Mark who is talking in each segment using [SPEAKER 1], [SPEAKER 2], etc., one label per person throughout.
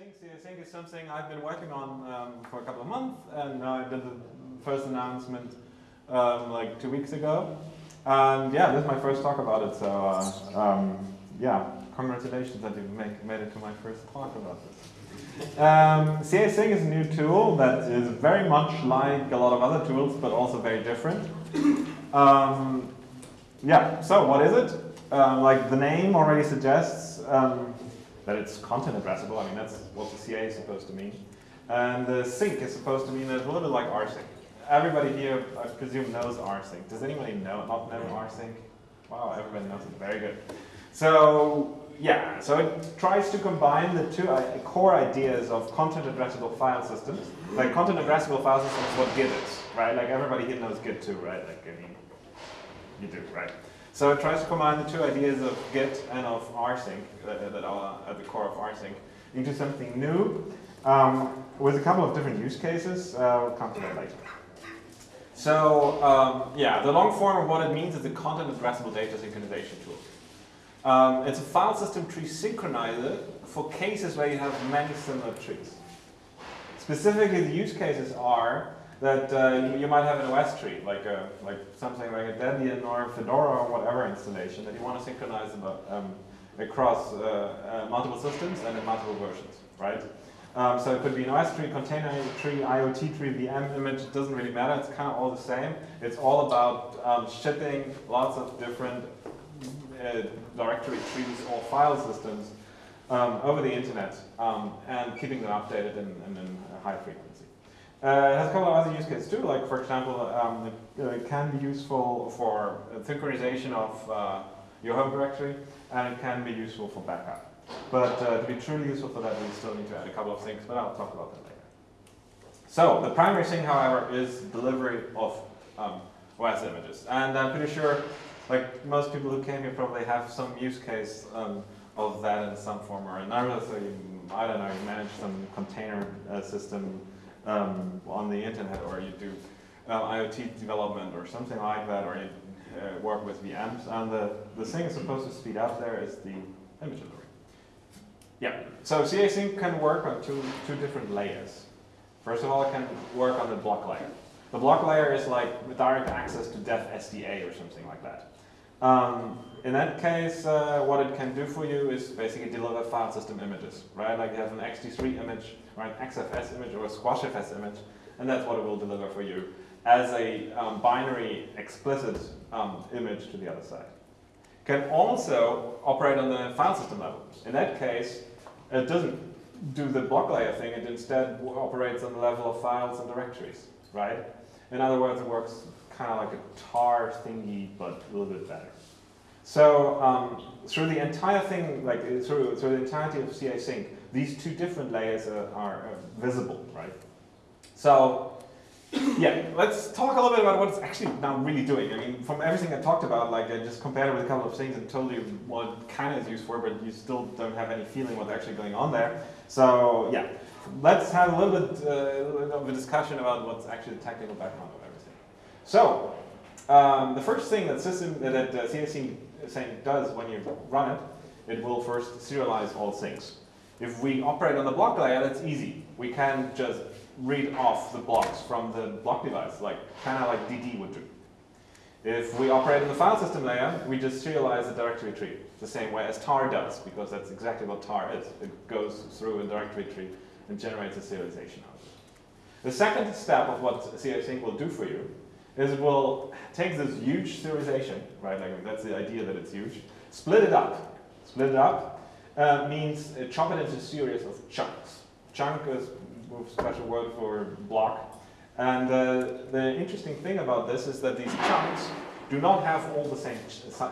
[SPEAKER 1] CA-Sync. CA-Sync is something I've been working on um, for a couple of months, and I did the first announcement um, like two weeks ago. And yeah, this is my first talk about it, so uh, um, yeah, congratulations that you make, made it to my first talk about this. Um, CA-Sync is a new tool that is very much like a lot of other tools, but also very different. Um, yeah, so what is it? Um, like the name already suggests, um, that it's content addressable. I mean, that's what the CA is supposed to mean. And the sync is supposed to mean that it's a little bit like rsync. Everybody here, I presume, knows rsync. Does anybody know, not know rsync? Wow, everybody knows it. Very good. So yeah, so it tries to combine the two uh, core ideas of content addressable file systems. Like content addressable file systems what Git is, right? Like everybody here knows Git too, right? Like I mean, you do, right? So it tries to combine the two ideas of Git and of rsync uh, that are at the core of rsync into something new um, with a couple of different use cases. Uh, we'll come to that later. So um, yeah, the long form of what it means is a content addressable data synchronization tool. Um, it's a file system tree synchronizer for cases where you have many similar trees. Specifically, the use cases are that uh, you, might have an OS tree, like a, like something like a Debian or Fedora or whatever installation that you want to synchronize about, um, across uh, uh, multiple systems and in multiple versions, right? Um, so it could be an OS tree, container tree, IoT tree, VM image, it doesn't really matter, it's kind of all the same. It's all about um, shipping lots of different uh, directory trees or file systems um, over the internet um, and keeping them updated in, in, in high frequency. Uh, it has a couple of other use cases too, like for example, um, it, uh, can be useful for synchronization of uh, your home directory, and it can be useful for backup. But uh, to be truly useful for that, we still need to add a couple of things, but I'll talk about that later. So the primary thing, however, is delivery of um, OS images. And I'm pretty sure, like most people who came here probably have some use case um, of that in some form or another. So you, I don't know, you manage some container uh, system um, on the internet or you do uh, IoT development or something like that or you uh, work with VMs and the, the thing is supposed to speed up there is the image delivery. Yeah, so CA-Sync can work on two, two different layers. First of all, it can work on the block layer. The block layer is like direct access to dev SDA or something like that. Um, in that case, uh, what it can do for you is basically deliver file system images, right? Like you have an ext3 image or an XFS image or a SquashFS image, and that's what it will deliver for you as a um, binary explicit um, image to the other side. Can also operate on the file system level. In that case, it doesn't do the block layer thing, it instead operates on the level of files and directories, right? In other words, it works kind of like a tar thingy, but a little bit better. So um, through the entire thing, like through, through the entirety of CA Sync, these two different layers are, are visible, right? So yeah, let's talk a little bit about what it's actually now really doing. I mean, from everything I talked about, like I just compared it with a couple of things and told you what kind of is used for, but you still don't have any feeling what's actually going on there. So yeah, let's have a little bit, uh, a little bit of a discussion about what's actually the technical background of everything. So um, the first thing that system that uh, does when you run it, it will first serialize all things. If we operate on the block layer, that's easy. We can just read off the blocks from the block device, like kind of like DD would do. If we operate in the file system layer, we just serialize the directory tree the same way as tar does, because that's exactly what tar is. It goes through a directory tree and generates a serialization out of it. The second step of what CA-Sync will do for you is it will take this huge serialization, right, like that's the idea that it's huge, split it up. Split it up uh, means uh, chop it into a series of chunks. Chunk is a special word for block. And uh, the interesting thing about this is that these chunks do not have all the same,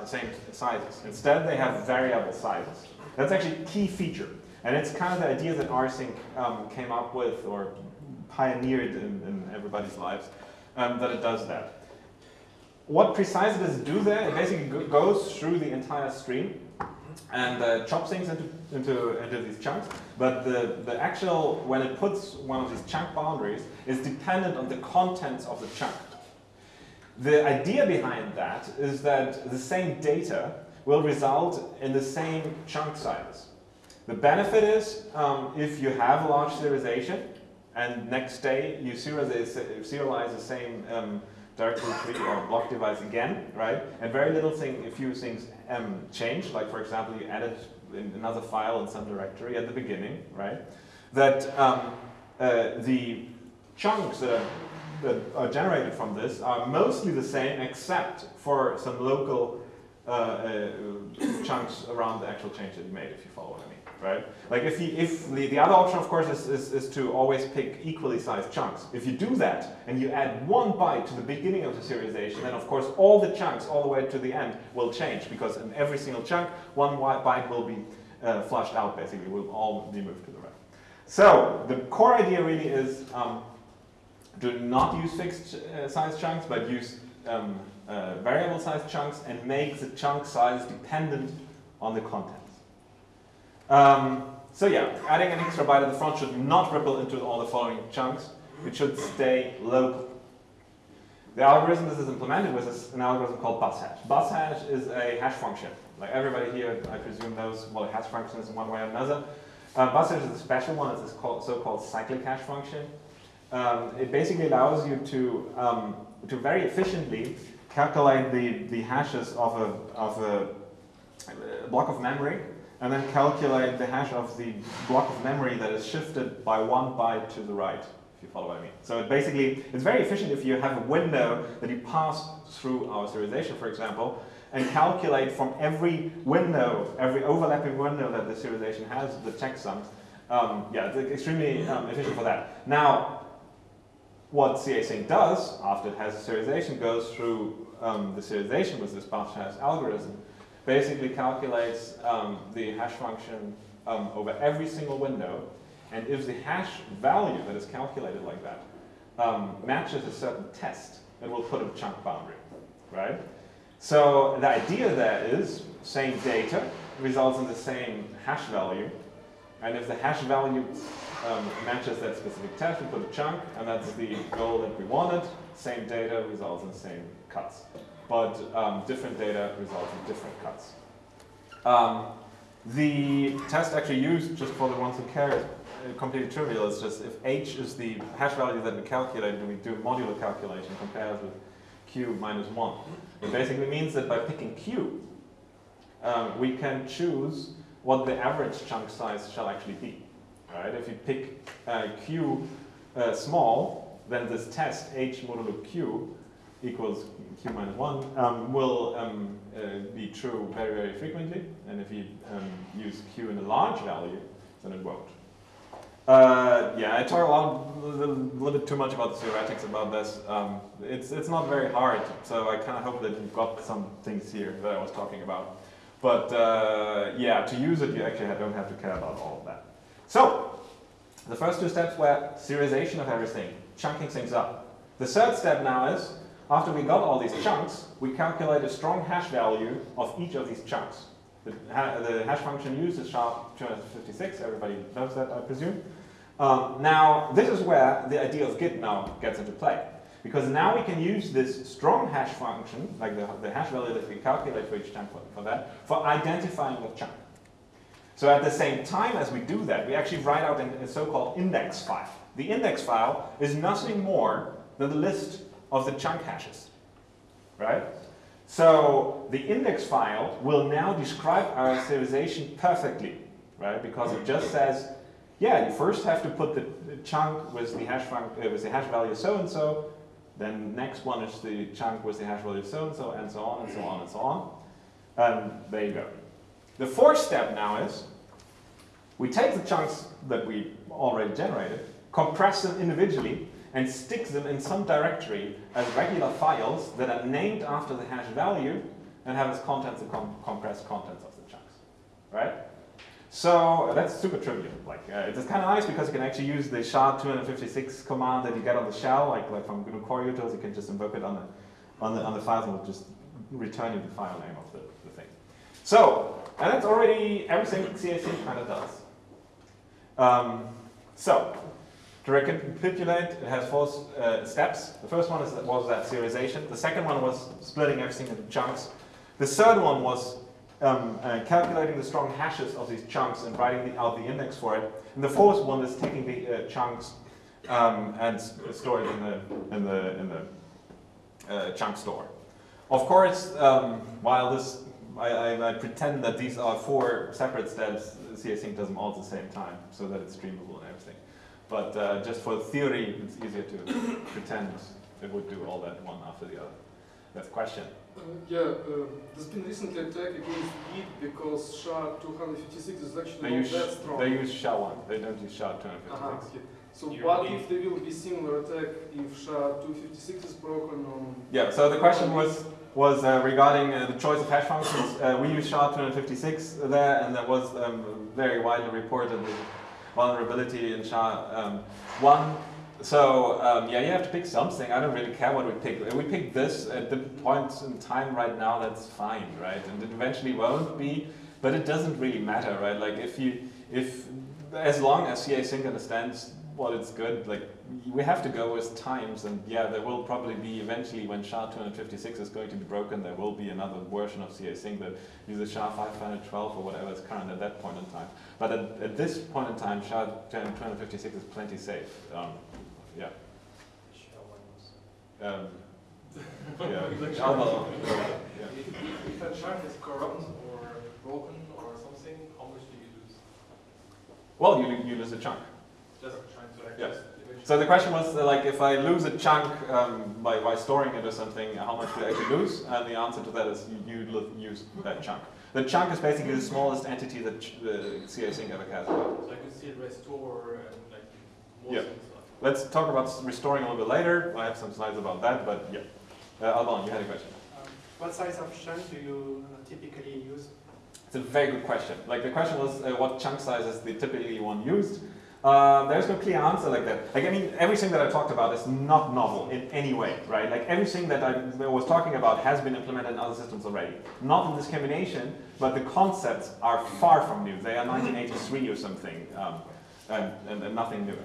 [SPEAKER 1] same sizes. Instead, they have variable sizes. That's actually a key feature. And it's kind of the idea that rsync um, came up with or pioneered in, in everybody's lives um, that it does that. What precisely does it do there? It basically goes through the entire stream and uh, things into, into, into these chunks. But the, the actual, when it puts one of these chunk boundaries, is dependent on the contents of the chunk. The idea behind that is that the same data will result in the same chunk sizes. The benefit is um, if you have a large serialization and next day you serialize, serialize the same um, directory tree or block device again, right? And very little thing, a few things um, change, like for example, you added another file in some directory at the beginning, right? That um, uh, the chunks that are, generated from this are mostly the same except for some local uh, uh, chunks around the actual change that you made, if you follow right? Like if, if the, the other option, of course, is, is, is to always pick equally sized chunks. If you do that and you add one byte to the beginning of the serialization, then of course all the chunks all the way to the end will change because in every single chunk, one byte will be uh, flushed out basically, will all be moved to the right. So the core idea really is um, do not use fixed uh, size chunks, but use um, uh, variable size chunks and make the chunk size dependent on the content. Um, so yeah, adding an extra byte at the front should not ripple into all the following chunks. It should stay local. The algorithm this is implemented with is an algorithm called buzhash. Bus hash is a hash function. Like everybody here, I presume, knows what a hash function is in one way or another. Uh, buzhash is a special one. It's a so-called cyclic hash function. Um, it basically allows you to, um, to very efficiently calculate the, the hashes of a, of a block of memory and then calculate the hash of the block of memory that is shifted by one byte to the right, if you follow what I mean. So it basically, it's very efficient if you have a window that you pass through our serialization, for example, and calculate from every window, every overlapping window that the serialization has, the checksums. Um, yeah, it's extremely um, efficient for that. Now, what CAsync does, after it has a serialization, goes through um, the serialization with this hash algorithm, basically calculates um, the hash function um, over every single window. And if the hash value that is calculated like that um, matches a certain test, it will put a chunk boundary, right? So the idea there is same data results in the same hash value. And if the hash value um, matches that specific test, we put a chunk, and that's the goal that we wanted. Same data results in same cuts but um, different data results in different cuts. Um, the test actually used, just for the ones who care, is uh, completely trivial. It's just if h is the hash value that we calculate and we do a modular calculation compares with q minus 1. It basically means that by picking q, um, we can choose what the average chunk size shall actually be. Right? If you pick uh, q uh, small, then this test h modulo q equals q minus 1 um, will um, uh, be true very, very frequently. And if you um, use q in a large value, then it won't. Uh, yeah, I talk a, lot, a little, bit too much about the theoretics about this. Um, it's, it's not very hard, so I kind of hope that you've got some things here that I was talking about. But uh, yeah, to use it, you actually don't have to care about all of that. So, the first two steps were serialization of everything, chunking things up. The third step now is after we got all these chunks, we calculate a strong hash value of each of these chunks. The, ha the hash function used is SHA-256, everybody knows that, I presume. Um, now, this is where the idea of Git now gets into play. Because now we can use this strong hash function, like the, the hash value that we calculate for each chunk for, for that, for identifying the chunk. So at the same time as we do that, we actually write out a so-called index file. The index file is nothing more than the list of the chunk hashes, right? So the index file will now describe our serialization perfectly, right? Because it just says, yeah, you first have to put the, chunk with the hash uh, with the hash value so and so, then next one is the chunk with the hash value so and so, and so on and so on and so on. And there you go. The fourth step now is we take the chunks that we already generated, compress them individually, and sticks them in some directory as regular files that are named after the hash value and have its contents and com compressed contents of the chunks, right? So that's super trivial. Like uh, it's kind of nice because you can actually use the SHA-256 command that you get on the shell, like like from GNU coreutils. You can just invoke it on the on the on the files and it'll just return you the file name of the, the thing. So and that's already everything CAsync kind of does. Um, so to recapitulate, it has four uh, steps. The first one is, was that serialization. The second one was splitting everything into chunks. The third one was um, uh, calculating the strong hashes of these chunks and writing the, out the index for it. And the fourth one is taking the uh, chunks um, and store it in the, in the, in the uh, chunk store. Of course, um, while this, I, I, I, pretend that these are four separate steps, CA-Sync does them all at the same time so that it's streamable and everything. But uh, just for theory, it's easier to pretend it would do all that one after the other. That's a question.
[SPEAKER 2] Uh, yeah, uh, there's been recently attack against Git because SHA-256 is actually
[SPEAKER 1] they
[SPEAKER 2] not
[SPEAKER 1] use,
[SPEAKER 2] that strong.
[SPEAKER 1] They use SHA-1, they don't use SHA-256. Uh -huh,
[SPEAKER 2] okay. So what if there will be similar attack if SHA-256 is broken on...
[SPEAKER 1] Yeah, so the question was was uh, regarding uh, the choice of hash functions. Uh, we use SHA-256 there, and that was um, very widely reported the vulnerability in SHA-1. Um, so um, yeah, you have to pick something. I don't really care what we pick. If we pick this at the point in time right now, that's fine, right? And it eventually won't be, but it doesn't really matter, right? Like if you, if, as long as CA Sync understands what it's good, like we have to go with times and yeah, there will probably be eventually when SHA-256 is going to be broken, there will be another version of CA Sync that uses SHA-512 or whatever is current at that point in time. But at, at this point in time, SHA-256 is plenty safe. Um, yeah. Um, yeah.
[SPEAKER 3] Although, yeah. If a chunk is corrupt or broken or something, how much do you lose?
[SPEAKER 1] Well, you, you lose a chunk.
[SPEAKER 3] Just trying to like
[SPEAKER 1] yeah. So the question was uh, like if I lose a chunk um, by, by storing it or something, how much do I actually lose? And the answer to that is you, you use that chunk. The chunk is basically the smallest entity that the CA Sync ever cares about.
[SPEAKER 3] So I can see restore and like more
[SPEAKER 1] yeah. Let's talk about restoring a little bit later. I have some slides about that, but yeah. Uh, Alban, you had a question.
[SPEAKER 4] Um, what size of chunk do you uh, typically use?
[SPEAKER 1] It's a very good question. Like the question was uh, what chunk size is the typically one used. Uh, there's no clear answer like that. Like I mean, everything that I talked about is not novel in any way, right? Like everything that I was talking about has been implemented in other systems already. Not in this combination, but the concepts are far from new. They are 1983 or something, um, and, and, and nothing new.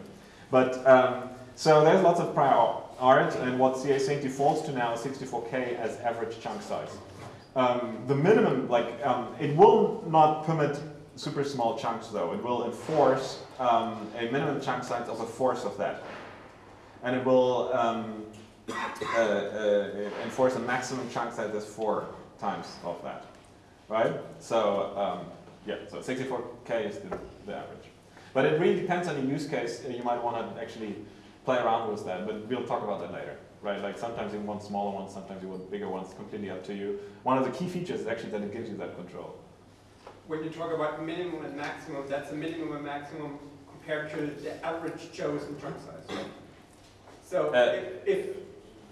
[SPEAKER 1] But um, so there's lots of prior art, and what CA Sync defaults to now is 64K as average chunk size. Um, the minimum, like, um, it will not permit super small chunks though. It will enforce um, a minimum chunk size of a fourth of that. And it will um, uh, uh, enforce a maximum chunk size as four times of that, right? So um, yeah, so 64K is the, the average. But it really depends on the use case. You might want to actually play around with that, but we'll talk about that later. Right, like sometimes you want smaller ones, sometimes you want bigger ones, completely up to you. One of the key features is actually that it gives you that control.
[SPEAKER 5] When you talk about minimum and maximum, that's a minimum and maximum compared to the average chosen chunk size. So uh, if, if,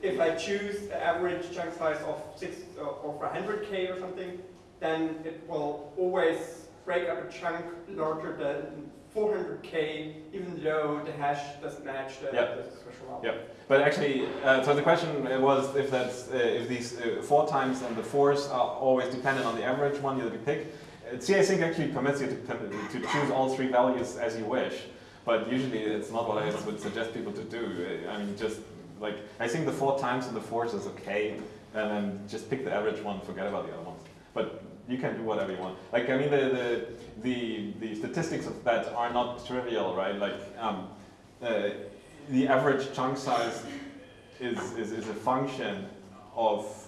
[SPEAKER 5] if I choose the average chunk size of six uh, or 100k or something, then it will always break up a chunk larger than 400k, even though the hash doesn't match the, yep. the special.
[SPEAKER 1] Yep. But actually, uh, so the question was if that's uh, if these uh, four times and the fours are always dependent on the average one that you pick. Uh, CA Sync actually permits you to, to choose all three values as you wish, but usually it's not what I would suggest people to do. I mean, just like I think the four times and the fours is okay, and then just pick the average one, forget about the other ones. But you can do whatever you want. Like, I mean, the, the, the, the statistics of that are not trivial, right? Like, um, uh, the average chunk size is, is, is a function of,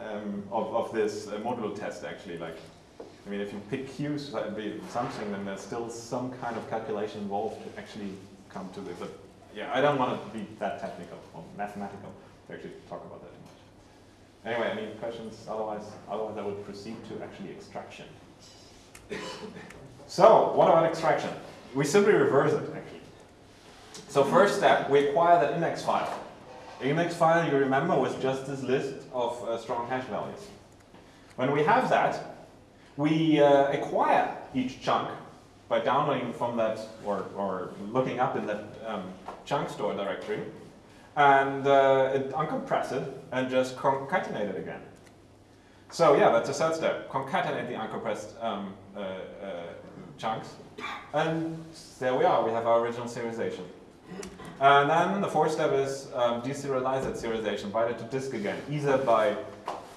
[SPEAKER 1] um, of, of this uh, modulo test, actually. Like, I mean, if you pick Q's, that would be something, then there's still some kind of calculation involved to actually come to this. But yeah, I don't want to be that technical or mathematical to actually talk about that. too much. Anyway, any questions? Otherwise, otherwise I would proceed to actually extraction. so, what about extraction? We simply reverse it, actually. So first step, we acquire that index file. Index file, you remember, was just this list of uh, strong hash values. When we have that, we uh, acquire each chunk by downloading from that or, or looking up in that um, chunk store directory and uh, it uncompress it and just concatenate it again. So yeah, that's a third step. Concatenate the uncompressed um, uh, uh, chunks. And there we are, we have our original serialization. And then the fourth step is um, deserialize that serialization, write it to disk again, either by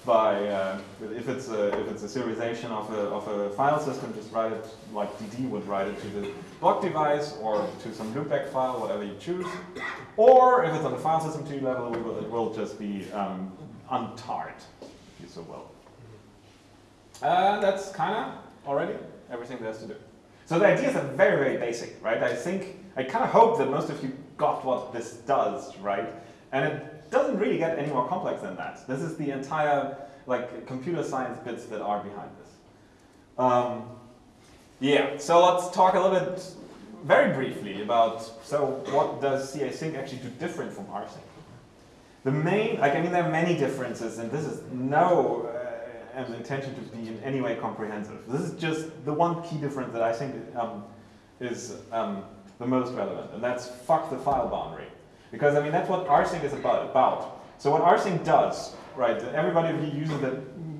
[SPEAKER 1] by uh, if it's a if it's a serialization of a of a file system, just write it like DD would write it to the block device or to some loopback file, whatever you choose. Or if it's on the file system tree level, will, it will just be um, untarred, if you so will. Uh, that's kind of already everything there is to do. So the ideas are very, very basic, right? I think, I kind of hope that most of you got what this does, right? And it doesn't really get any more complex than that. This is the entire, like, computer science bits that are behind this. Um, yeah, so let's talk a little bit, very briefly, about, so what does CA Sync actually do different from rsync? The main, like, I mean, there are many differences, and this is no uh, intention to be in any way comprehensive. This is just the one key difference that I think um, is um, the most relevant, and that's fuck the file boundary. Because, I mean, that's what rsync is about. So what rsync does, right, everybody who uses it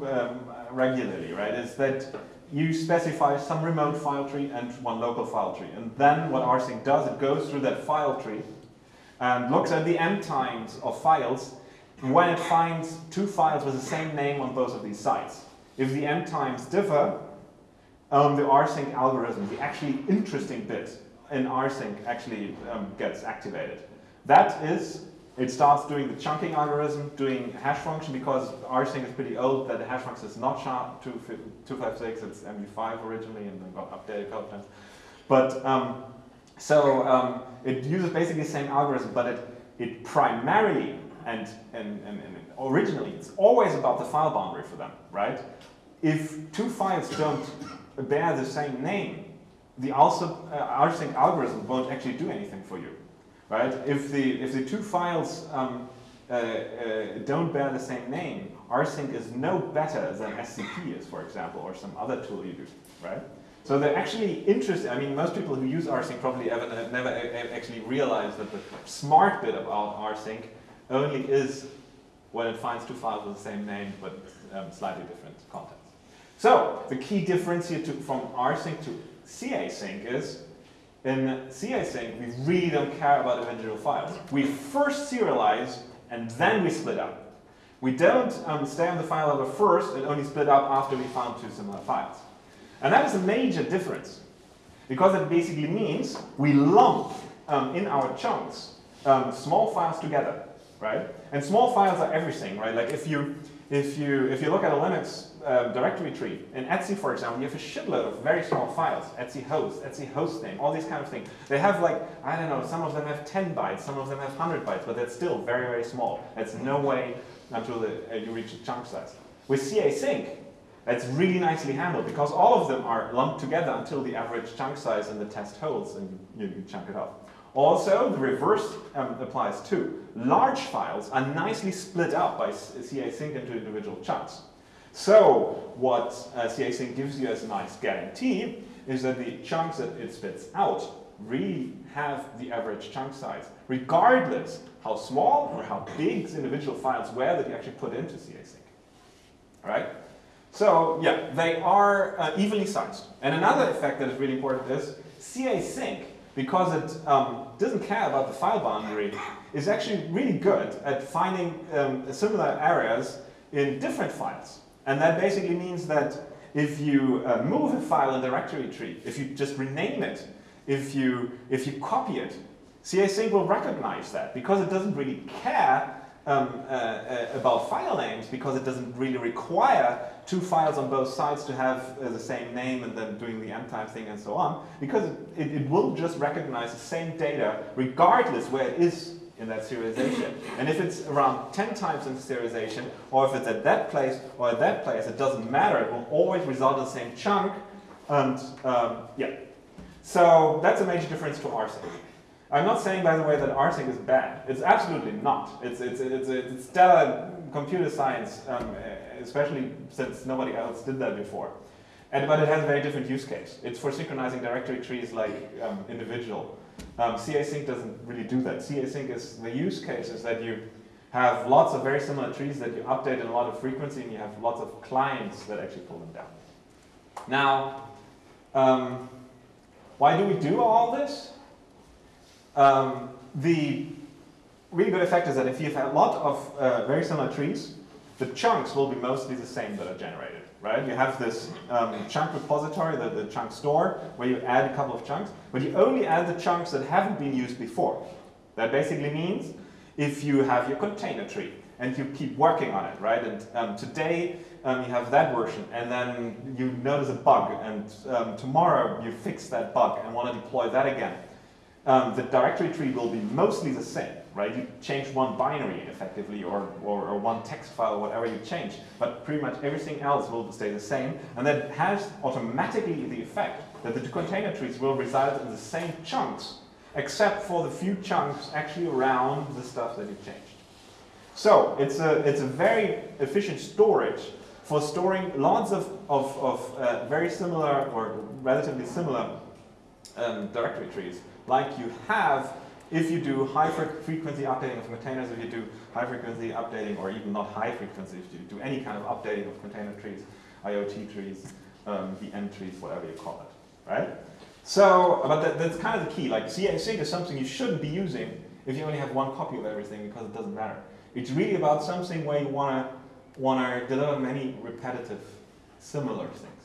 [SPEAKER 1] um, regularly, right, is that you specify some remote file tree and one local file tree. And then what rsync does, it goes through that file tree and looks at the m times of files when it finds two files with the same name on both of these sites. If the m times differ, um, the rsync algorithm, the actually interesting bit in rsync actually um, gets activated. That is it starts doing the chunking algorithm, doing hash function, because rsync is pretty old, that the hash function is not SHA-256, it's MD5 originally, and then got updated a couple times. But, um, so um, it uses basically the same algorithm, but it, it primarily, and, and, and, and originally, it's always about the file boundary for them, right? If two files don't bear the same name, the also, uh, rsync algorithm won't actually do anything for you right? If the, if the two files um, uh, uh, don't bear the same name, rsync is no better than SCP is, for example, or some other tool you do, right? So they're actually interested, I mean, most people who use rsync probably ever, never actually realized that the smart bit about rsync only is when it finds two files with the same name, but um, slightly different contents. So the key difference here to, from rsync to CA sync is in CA sync, we really don't care about individual files. We first serialize and then we split up. We don't um, stay on the file level first and only split up after we found two similar files. And that is a major difference because it basically means we lump um, in our chunks um, small files together, right? And small files are everything, right? Like if you if you if you look at a Linux um, directory tree. In Etsy, for example, you have a shitload of very small files. Etsy host, Etsy host name, all these kind of things. They have like, I don't know, some of them have 10 bytes, some of them have 100 bytes, but that's still very, very small. That's no way until the, uh, you reach a chunk size. With CA sync, that's really nicely handled because all of them are lumped together until the average chunk size in the test holds and you, you chunk it up. Also, the reverse um, applies too. Large files are nicely split up by CA sync into individual chunks. So what uh, CA-Sync gives you as a nice guarantee is that the chunks that it spits out really have the average chunk size, regardless how small or how big the individual files were that you actually put into CA-Sync. Right? So yeah, they are uh, evenly sized. And another effect that is really important is CA-Sync, because it um, doesn't care about the file boundary, is actually really good at finding um, similar areas in different files. And that basically means that if you uh, move a file in the directory tree, if you just rename it, if you, if you copy it, CA-Sync will recognize that because it doesn't really care um, uh, uh, about file names because it doesn't really require two files on both sides to have uh, the same name and then doing the m time thing and so on because it, it will just recognize the same data regardless where it is in that serialization. And if it's around 10 times in serialization, or if it's at that place or at that place, it doesn't matter. It will always result in the same chunk. And um, yeah, so that's a major difference to rsync. I'm not saying, by the way, that rsync is bad. It's absolutely not. It's, it's, it's, it's stellar computer science, um, especially since nobody else did that before. And, but it has a very different use case. It's for synchronizing directory trees like um, individual um, CA-Sync doesn't really do that. CA-Sync is, the use case is that you have lots of very similar trees that you update in a lot of frequency and you have lots of clients that actually pull them down. Now, um, why do we do all this? Um, the really good effect is that if you have a lot of uh, very similar trees, the chunks will be mostly the same that are generated, right? You have this um, chunk repository, the, the chunk store, where you add a couple of chunks, but you only add the chunks that haven't been used before. That basically means if you have your container tree and you keep working on it, right? And um, today um, you have that version, and then you notice a bug, and um, tomorrow you fix that bug and want to deploy that again. Um, the directory tree will be mostly the same, right? You change one binary effectively, or, or, or one text file, whatever you change, but pretty much everything else will stay the same, and that has automatically the effect that the two container trees will reside in the same chunks, except for the few chunks actually around the stuff that you changed. So it's a, it's a very efficient storage for storing lots of, of, of uh, very similar or relatively similar um, directory trees, like you have if you do high fre frequency updating of containers, if you do high frequency updating, or even not high frequency, if you do any kind of updating of container trees, IoT trees, um, VM trees, whatever you call it, right? So, but that, that's kind of the key. Like CA sync is something you shouldn't be using if you only have one copy of everything because it doesn't matter. It's really about something where you want to want to deliver many repetitive, similar things.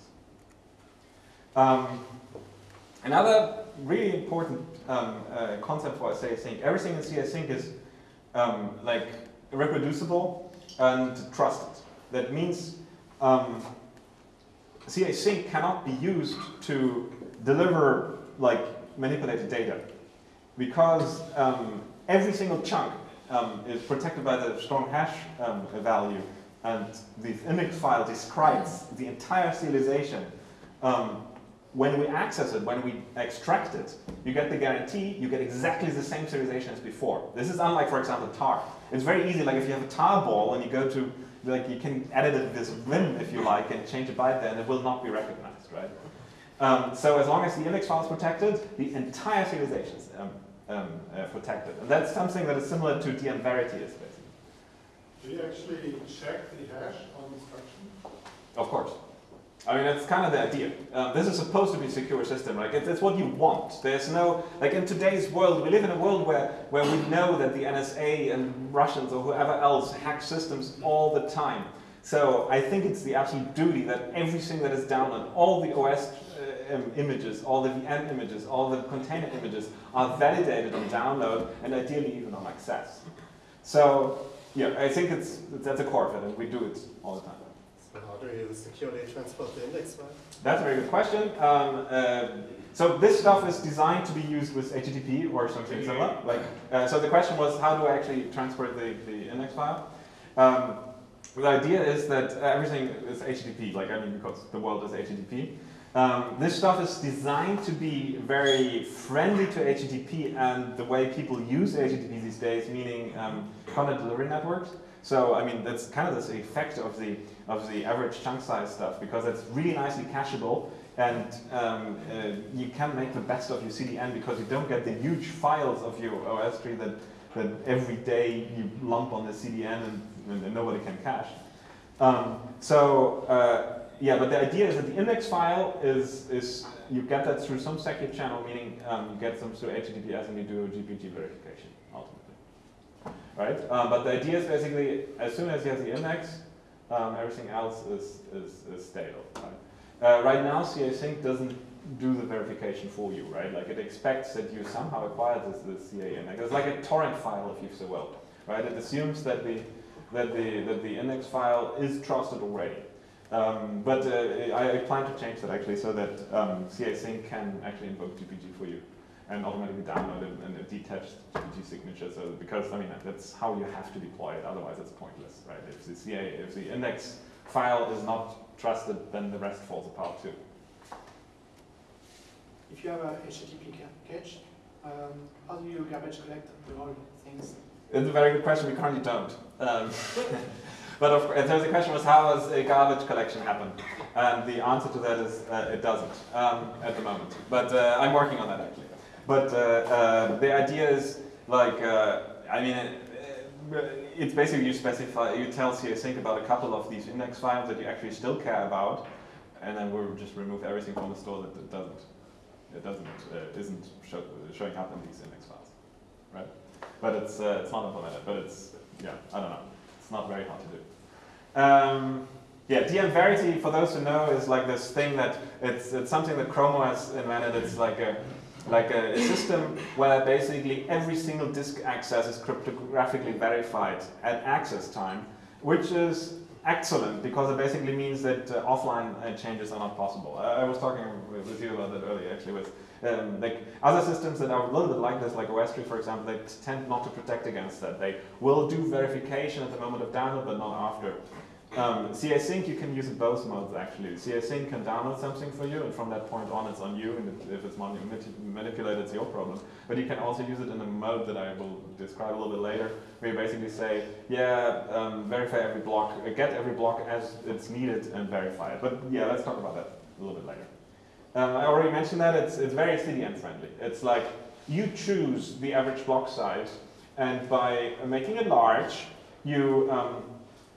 [SPEAKER 1] Um, another really important um, uh, concept for CA sync, everything in CA sync is um, like reproducible and trusted. That means um, sync cannot be used to deliver like manipulated data because um, every single chunk um, is protected by the strong hash um, value and the index file describes the entire serialization. Um, when we access it, when we extract it, you get the guarantee, you get exactly the same serialization as before. This is unlike, for example, tar. It's very easy, like if you have a tar ball and you go to, like you can edit it this vim if you like and change a byte there and it will not be recognized, right? Um, so as long as the index file is protected, the entire serialization is um, um, uh, protected. And that's something that is similar to dm-verity is basically.
[SPEAKER 6] Do you actually check the hash on instruction?
[SPEAKER 1] Of course. I mean, that's kind of the idea. Um, this is supposed to be a secure system. Like, it's, it's what you want. There's no, like in today's world, we live in a world where, where we know that the NSA and Russians or whoever else hack systems all the time. So I think it's the absolute duty that everything that is downloaded, all the OS uh, images, all the VM images, all the container images are validated on download and ideally even on access. So yeah, I think it's that's a core of it, and we do it all the time.
[SPEAKER 7] So how do you securely transport the index file?
[SPEAKER 1] That's a very good question. Um, uh, so this stuff is designed to be used with HTTP or something similar. Like, uh, so the question was, how do I actually transport the, the index file? Um, the idea is that everything is HTTP, like I mean, because the world is HTTP. Um, this stuff is designed to be very friendly to HTTP and the way people use HTTP these days, meaning um, content delivery networks. So I mean, that's kind of the effect of the of the average chunk size stuff because it's really nicely cacheable and um, uh, you can make the best of your CDN because you don't get the huge files of your OS tree that that every day you lump on the CDN and, and nobody can cache. Um, so. Uh, yeah, but the idea is that the index file is, is you get that through some secure channel, meaning um, you get them through HTTPS and you do a GPG verification. Right? Um, but the idea is basically, as soon as you have the index, um, everything else is, is, is stable. Right? Uh, right now, CA Sync doesn't do the verification for you, right? Like it expects that you somehow acquired this, this CA index. It's like a torrent file, if you so will, right? It assumes that the, that the, that the index file is trusted already. Um, but uh, I, I, plan to change that actually so that um, CA Sync can actually invoke GPG for you and automatically download it and a detached GPG signature. So because I mean that's how you have to deploy it. Otherwise, it's pointless, right? If the CA, if the index file is not trusted, then the rest falls apart too.
[SPEAKER 4] If you have a HTTP cache, um, how do you garbage collect the whole things?
[SPEAKER 1] It's a very good question. We currently don't. Um, But of, course, so the question was, how does a garbage collection happen? And the answer to that is, uh, it doesn't um, at the moment. But uh, I'm working on that actually. But uh, uh the idea is, like, uh, I mean, uh, it's basically you specify, you tell CA-Sync about a couple of these index files that you actually still care about, and then we'll just remove everything from the store that doesn't, it doesn't, isn't show, showing up in these index files, right? But it's it's not implemented. But it's yeah, I don't know. It's not very hard to do. Um, yeah, dm-verity, for those who know, is like this thing that it's it's something that Chromo has invented. It's like a like a, a system where basically every single disk access is cryptographically verified at access time, which is excellent because it basically means that uh, offline uh, changes are not possible. I, I was talking with, with you about that earlier, actually, with um, like other systems that are a little bit like this, like OSTree, for example, they tend not to protect against that. They will do verification at the moment of download, but not after. Um, you can use in both modes actually. CA Sync can download something for you, and from that point on, it's on you, and if it's manipulated, it's your problem. But you can also use it in a mode that I will describe a little bit later, where you basically say, yeah, um, verify every block, uh, get every block as it's needed, and verify it. But yeah, let's talk about that a little bit later. Um, I already mentioned that it's, it's very CDN friendly. It's like you choose the average block size, and by making it large, you um,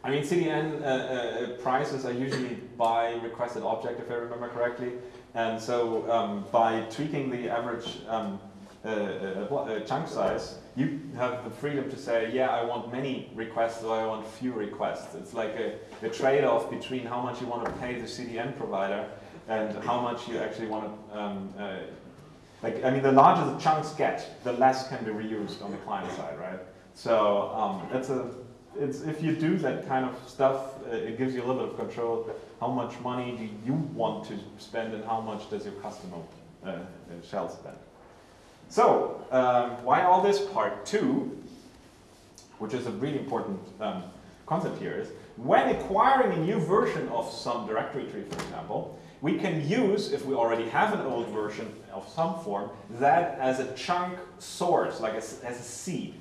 [SPEAKER 1] I mean, CDN uh, uh, prices are usually by requested object, if I remember correctly. And so um, by tweaking the average um, uh, uh, uh, chunk size, you have the freedom to say, yeah, I want many requests or I want few requests. It's like a, a trade-off between how much you want to pay the CDN provider and how much you actually want to, um, uh, like, I mean, the larger the chunks get, the less can be reused on the client side, right? So um, that's a it's if you do that kind of stuff, uh, it gives you a little bit of control. How much money do you want to spend, and how much does your customer uh, uh, shall spend? So, um, why all this? Part two, which is a really important um, concept here, is when acquiring a new version of some directory tree, for example, we can use, if we already have an old version of some form, that as a chunk source, like as, as a seed.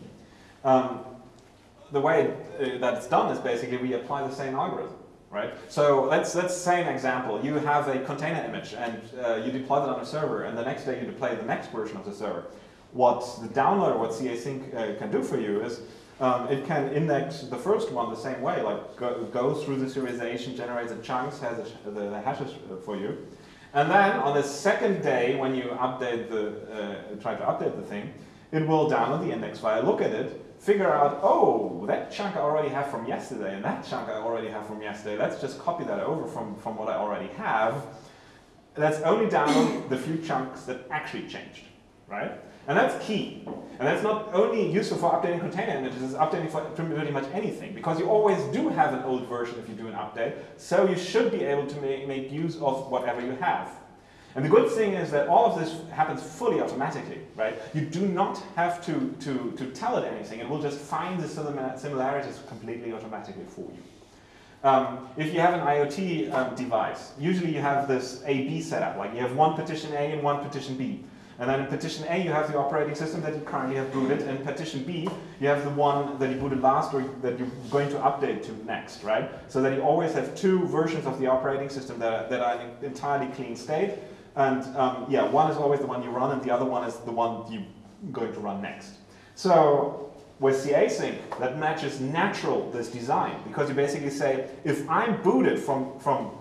[SPEAKER 1] Um, the way uh, that it's done is basically we apply the same algorithm, right? So let's let's say an example. You have a container image and uh, you deploy that on a server, and the next day you deploy the next version of the server. What the downloader, what CA Sync uh, can do for you is um, it can index the first one the same way, like go, go through the serialization, generates the chunks, has the, the hashes for you. And then on the second day, when you update the, uh, try to update the thing, it will download the index file, look at it, figure out, oh, that chunk I already have from yesterday, and that chunk I already have from yesterday. Let's just copy that over from, from what I already have. Let's only download the few chunks that actually changed, right? And that's key. And that's not only useful for updating container images, it's updating for pretty much anything, because you always do have an old version if you do an update, so you should be able to make, make use of whatever you have. And the good thing is that all of this happens fully automatically, right? You do not have to, to, to tell it anything. It will just find the similarities completely automatically for you. Um, if you have an IoT um, device, usually you have this A-B setup, like you have one partition A and one partition B. And then in partition A, you have the operating system that you currently have booted. In partition B, you have the one that you booted last or that you're going to update to next, right? So that you always have two versions of the operating system that are, that are in entirely clean state. And um, yeah, one is always the one you run, and the other one is the one you're going to run next. So with CA Sync, that matches natural this design, because you basically say, if I'm booted from, from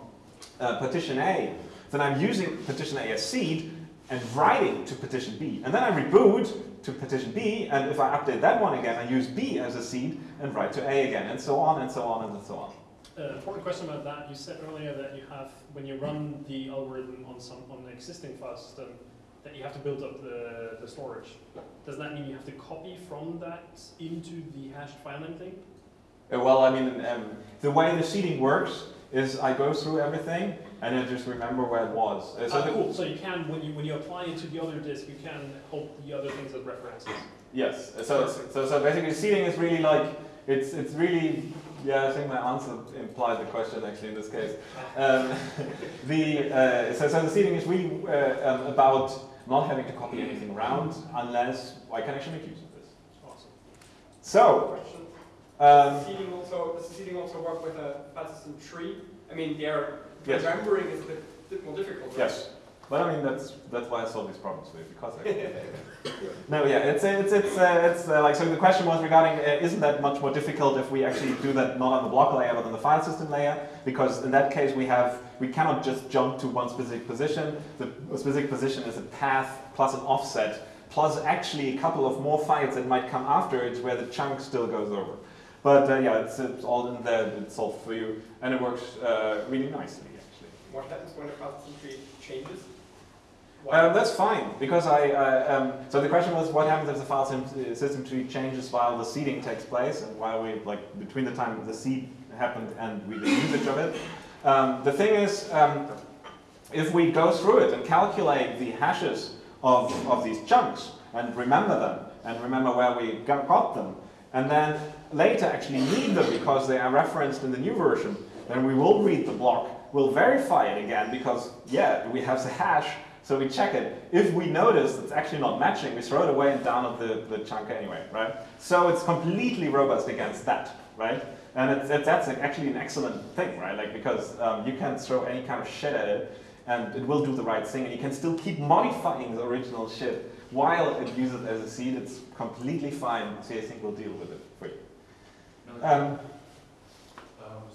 [SPEAKER 1] uh, partition A, then I'm using partition A as seed and writing to partition B. And then I reboot to partition B, and if I update that one again, I use B as a seed and write to A again, and so on and so on and so on
[SPEAKER 8] uh, important question about that. You said earlier that you have, when you run the algorithm on some on an existing file system, that you have to build up the, the storage. Does that mean you have to copy from that into the hashed file name thing?
[SPEAKER 1] Uh, well, I mean, um, the way the seeding works is I go through everything and I just remember where it was.
[SPEAKER 8] Uh, so, uh, cool. so you can, when you when you apply it to the other disk, you can hold the other things as references.
[SPEAKER 1] Yes. So, so, so basically, seeding is really like it's it's really yeah, I think my answer implied the question actually in this case. Um, the, uh, so, so the seeding is really uh, um, about not having to copy anything around unless I can actually make use of this.
[SPEAKER 8] Awesome.
[SPEAKER 1] So,
[SPEAKER 5] um, seeding also, does the seeding also work with a file tree? I mean, their yes. remembering is a bit, bit more difficult. Right?
[SPEAKER 1] Yes. But I mean, that's that's why I solve these problems you because I. no, yeah, it's it's it's uh, it's uh, like so. The question was regarding uh, isn't that much more difficult if we actually do that not on the block layer but on the file system layer? Because in that case we have we cannot just jump to one specific position. The specific position is a path plus an offset plus actually a couple of more files that might come after it where the chunk still goes over. But uh, yeah, it's, it's all in there, it's solved for you, and it works uh, really nicely.
[SPEAKER 5] What happens when the system tree changes?
[SPEAKER 1] Um, that's fine, because I, uh, um, so the question was what happens if the file system tree changes while the seeding takes place and while we, like, between the time the seed happened and we the usage of it. Um, the thing is, um, if we go through it and calculate the hashes of, of these chunks and remember them and remember where we got them, and then later actually need them because they are referenced in the new version, then we will read the block, we'll verify it again because, yeah, we have the hash, so we check it. If we notice it's actually not matching, we throw it away and download the, the chunk anyway, right? So it's completely robust against that, right? And it's, it's, that's actually an excellent thing, right? Like because um, you can throw any kind of shit at it, and it will do the right thing, and you can still keep modifying the original shit while it uses it as a seed. It's completely fine. So I think we'll deal with it for you. Um,
[SPEAKER 9] Um,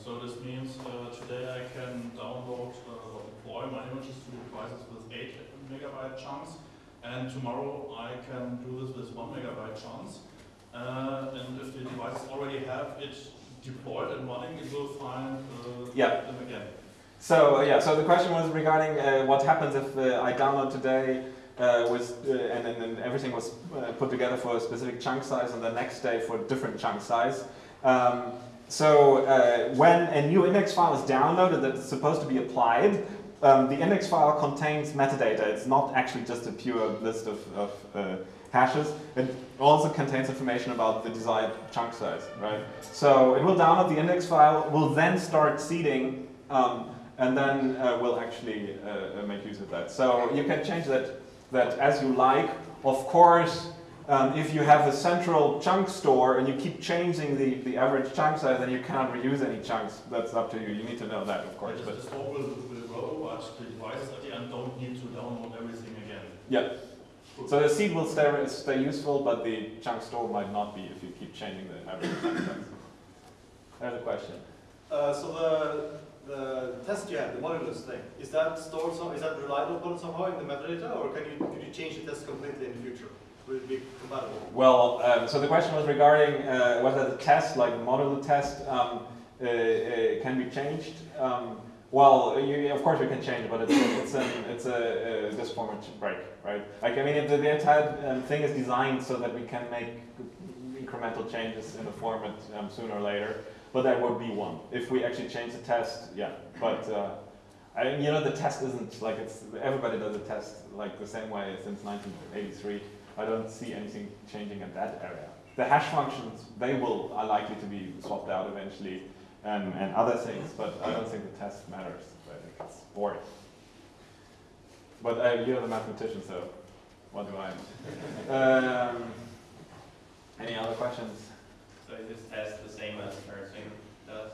[SPEAKER 9] so this means uh, today I can download uh, or deploy my images to devices with 8 megabyte chunks, and tomorrow I can do this with 1 megabyte chunks. Uh, and if the devices already have it deployed and running, it will find uh,
[SPEAKER 1] Yeah.
[SPEAKER 9] them again.
[SPEAKER 1] So uh, yeah, so the question was regarding uh, what happens if uh, I download today uh, with, uh, and then everything was uh, put together for a specific chunk size, and the next day for a different chunk size. Um, so uh, when a new index file is downloaded that's supposed to be applied, um, the index file contains metadata. It's not actually just a pure list of, of uh, hashes. It also contains information about the desired chunk size, right? So it will download the index file, will then start seeding, um, and then uh, we'll actually uh, uh, make use of that. So you can change that, that as you like. Of course, um, if you have a central chunk store and you keep changing the, the average chunk size, then you cannot reuse any chunks. That's up to you. You need to know that, of course.
[SPEAKER 9] But
[SPEAKER 1] But
[SPEAKER 9] the store will, will grow, but the devices at the end don't need to download everything again.
[SPEAKER 1] yeah. So the seed will stay, stay useful, but the chunk store might not be if you keep changing the average chunk size. There's a question.
[SPEAKER 7] Uh, so the, the test you have, the modulus thing, is that stored, so, is that reliable upon somehow in the metadata, or can you, could you change the test completely in the future? Be compatible?
[SPEAKER 1] Well, um, so the question was regarding uh, whether the test, like the test, um, uh, uh, can be changed. Um, well, you, of course you can change, but it's a, it's a, it's a, uh this format break, right? Like I mean, it, the entire um, thing is designed so that we can make incremental changes in the format um, sooner or later. But that would be one if we actually change the test. Yeah, but. Uh, I you know, the test isn't like it's everybody does a test like the same way since 1983. I don't see anything changing in that area. The hash functions, they will are likely to be swapped out eventually, and, and other things, but I don't think the test matters. I think it's boring. But uh, you're the mathematician, so what do I? Um, any other questions?
[SPEAKER 10] So is this test the same as rsync does?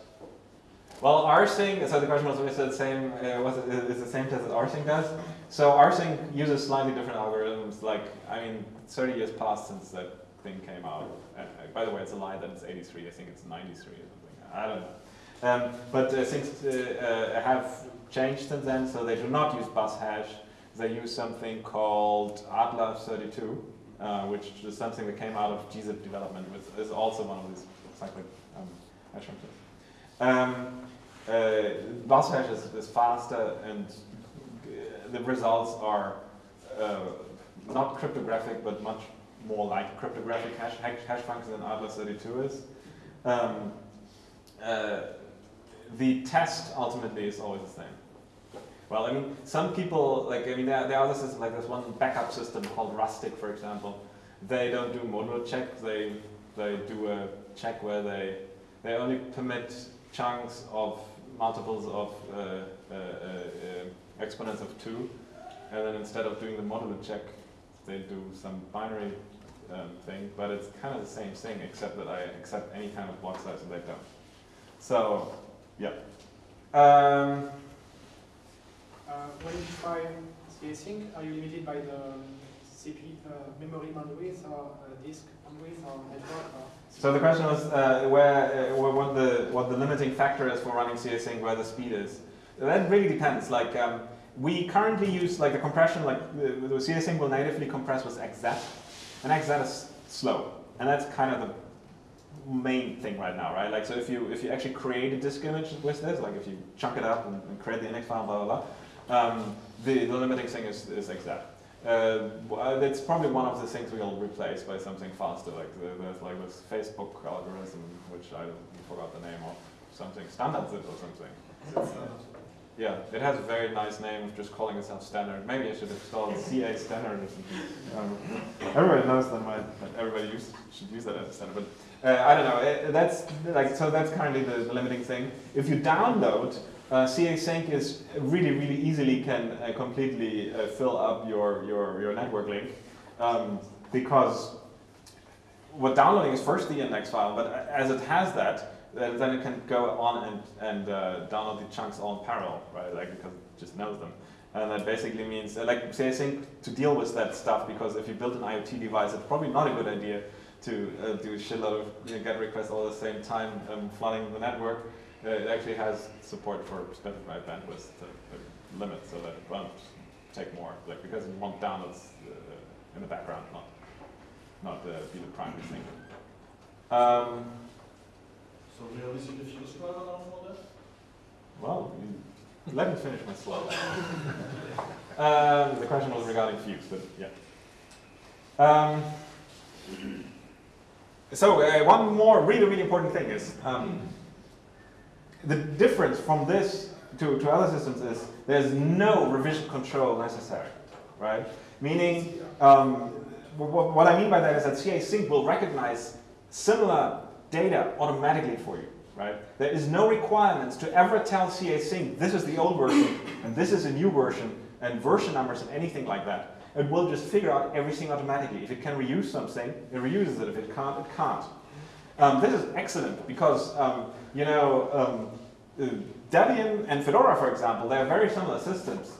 [SPEAKER 1] Well, rsync, so the question was, is it the same, uh, was it, is the same test that rsync does? So rsync uses slightly different algorithms, like, I mean, 30 years passed since that thing came out. Uh, uh, by the way, it's a lie that it's 83, I think it's 93 or something, I don't know. Um, but uh, things uh, uh, have changed since then, so they do not use buzhash, they use something called Adler32, uh, which is something that came out of gzip development, which is also one of these cyclic um, hash functions. Um, uh, is, is faster and uh, the results are uh, not cryptographic but much more like cryptographic hash, hash, hash than Adler 32 is. Um, uh, the test ultimately is always the same. Well, I mean, some people, like, I mean, there, there are other systems, like there's one backup system called restic, for example. They don't do modular check, they, they do a check where they, they only permit chunks of multiples of uh, uh, uh, exponents of 2, and then instead of doing the modular check, they do some binary um, thing, but it's kind of the same thing, except that I accept any kind of block size and they don't. So, yeah. Um,
[SPEAKER 4] Uh, when you try CASync, are you limited by the CPU, uh, memory bandwidth or uh, disk bandwidth or network? Or
[SPEAKER 1] So the question was uh, where, uh, what the what the limiting factor is for running casync, where the speed is. That really depends. Like um, we currently use like the compression, like the, the casync will natively compress with XZ, and XZ is slow, and that's kind of the main thing right now, right? Like, so if you if you actually create a disk image with this, like if you chunk it up and, and create the index file, blah blah blah, um, the the limiting thing is is that. Uh, well, it's probably one of the things we'll replace by something faster, like the, there's like this Facebook algorithm, which I forgot the name of, something standard zip or something. Yeah, it has a very nice name of just calling itself standard. Maybe I should install CA standard or something. Um, everybody knows that, my, that everybody should use that as a standard, but uh, I don't know. It, that's like so. That's currently the limiting thing. If you download uh, CA Sync is really, really easily can uh, completely uh, fill up your, your, your network link um, because what downloading is first the index file, but as it has that, then it can go on and, and uh, download the chunks all in parallel, right? Like because it just knows them. And that basically means, uh, like CA Sync to deal with that stuff, because if you build an IoT device, it's probably not a good idea to uh, do a shitload of you know, GET requests all at the same time, um, flooding the network. It actually has support for specified bandwidth to, to limit so that it won't take more, like because you want downloads uh, in the background, not not uh, be the primary thing. Um,
[SPEAKER 9] So where see the fuse driver now for that?
[SPEAKER 1] well, let me finish my slide. um, the question was regarding Fuse, but yeah. Um, so uh, one more really, really important thing is um, the difference from this to, to other systems is there's no revision control necessary, right? Meaning, um, what, what I mean by that is that CA Sync will recognize similar data automatically for you, right? There is no requirements to ever tell CA Sync this is the old version and this is a new version and version numbers and anything like that. It will just figure out everything automatically. If it can reuse something, it reuses it. If it can't, it can't. Um, this is excellent because, um, you know, um, uh, Debian and Fedora, for example, they are very similar systems.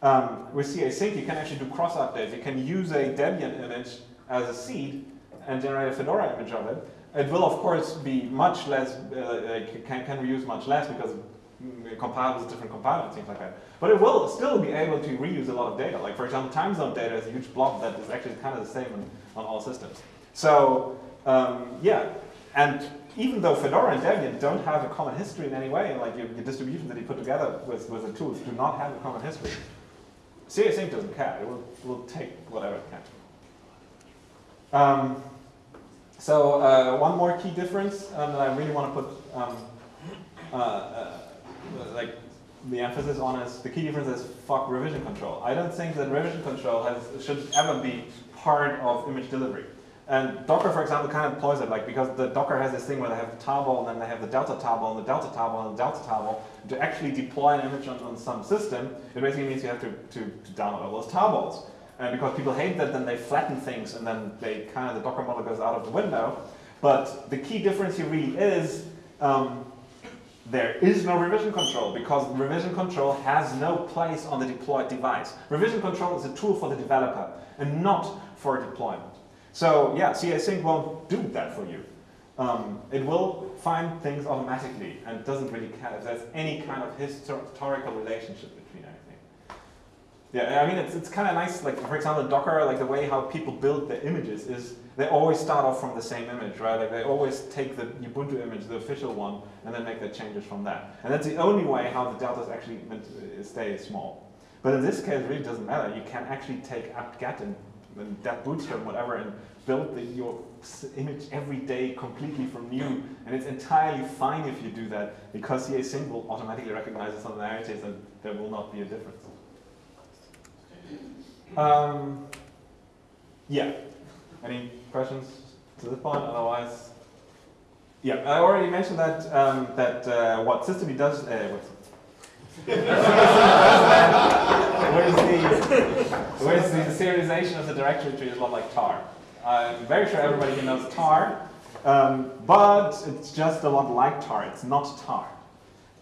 [SPEAKER 1] Um, with CA Sync, you can actually do cross updates. You can use a Debian image as a seed and generate a Fedora image of it. It will, of course, be much less, uh, can, can reuse much less because mm, compilers, different compilers, things like that. But it will still be able to reuse a lot of data. Like, for example, time zone data is a huge blob that is actually kind of the same on, on all systems. So, um, yeah, and even though Fedora and Debian don't have a common history in any way, like your, your that you put together with, with the tools do not have a common history, CA Sync doesn't care. It will, will take whatever it can. Um, so uh, one more key difference um, that I really want to put um, uh, uh, like the emphasis on is the key difference is fuck revision control. I don't think that revision control has, should ever be part of image delivery. And Docker, for example, kind of employs it, like because the Docker has this thing where they have the tarball, and then they have the delta tarball, and the delta tarball, and the delta tarball. To actually deploy an image on, on some system, it basically means you have to, to, to download all those tarballs. And because people hate that, then they flatten things, and then they kind of the Docker model goes out of the window. But the key difference here really is um, there is no revision control because revision control has no place on the deployed device. Revision control is a tool for the developer and not for deployment. So yeah, CA Sync won't do that for you. Um, it will find things automatically and doesn't really care if there's any kind of historical relationship between anything. Yeah, I mean, it's, it's kind of nice, like for example, Docker, like the way how people build their images is they always start off from the same image, right? Like they always take the Ubuntu image, the official one, and then make their changes from that. And that's the only way how the delta is actually to stay small. But in this case, it really doesn't matter. You can actually take apt-get and, and debootstrap, whatever, and build the, your image every day completely from new. And it's entirely fine if you do that because CA Sync will automatically recognize the similarities and there will not be a difference. Um, yeah. Any questions to this point? Otherwise, yeah. I already mentioned that um, that uh, what system does. Uh, what where's the the serialization of the directory tree is a lot like tar. I'm very sure everybody here knows tar, um, but it's just a lot like tar. It's not tar.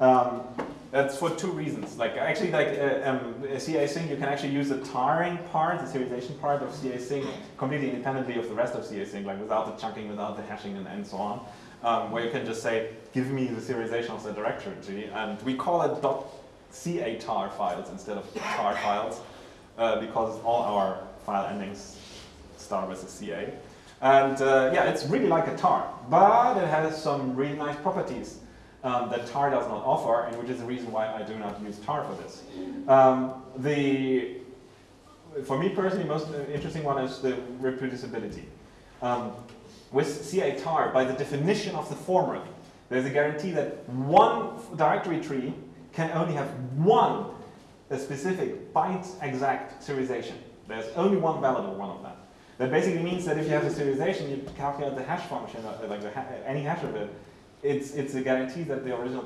[SPEAKER 1] Um, that's for two reasons. Like actually, like uh, um, CA Sync, you can actually use the tarring part, the serialization part of CA Sync, completely independently of the rest of CA Sync, like without the chunking, without the hashing, and, and so on. Um, where you can just say, give me the serialization of the directory, tree and we call it .catar files instead of tar files, uh, because all our file endings start with a CA. And uh, yeah, it's really like a tar, but it has some really nice properties um, that tar does not offer, and which is the reason why I do not use tar for this. Um, the, for me personally, most interesting one is the reproducibility. Um, with CA tar, by the definition of the former, there's a guarantee that one directory tree can only have one specific byte exact serialization. There's only one valid one of them. That basically means that if you have a serialization, you calculate the hash function, uh, like ha any hash of it, it's, it's a guarantee that the original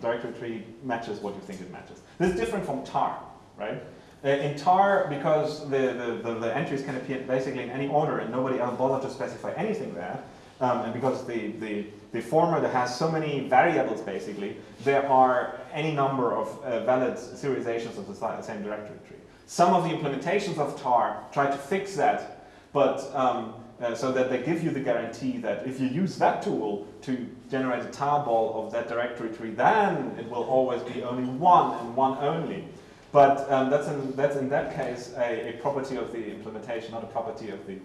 [SPEAKER 1] directory tree matches what you think it matches. This is different from tar, right? Uh, in tar, because the, the, the, the, entries can appear basically in any order and nobody else bothered to specify anything there, um, and because the, the, the former that has so many variables basically, there are any number of uh, valid serializations of the same directory tree. Some of the implementations of tar try to fix that, but um, uh, so that they give you the guarantee that if you use that tool to generate a tarball of that directory tree, then it will always be only one and one only. But um, that's, in, that's in that case a, a, property of the implementation, not a property of the,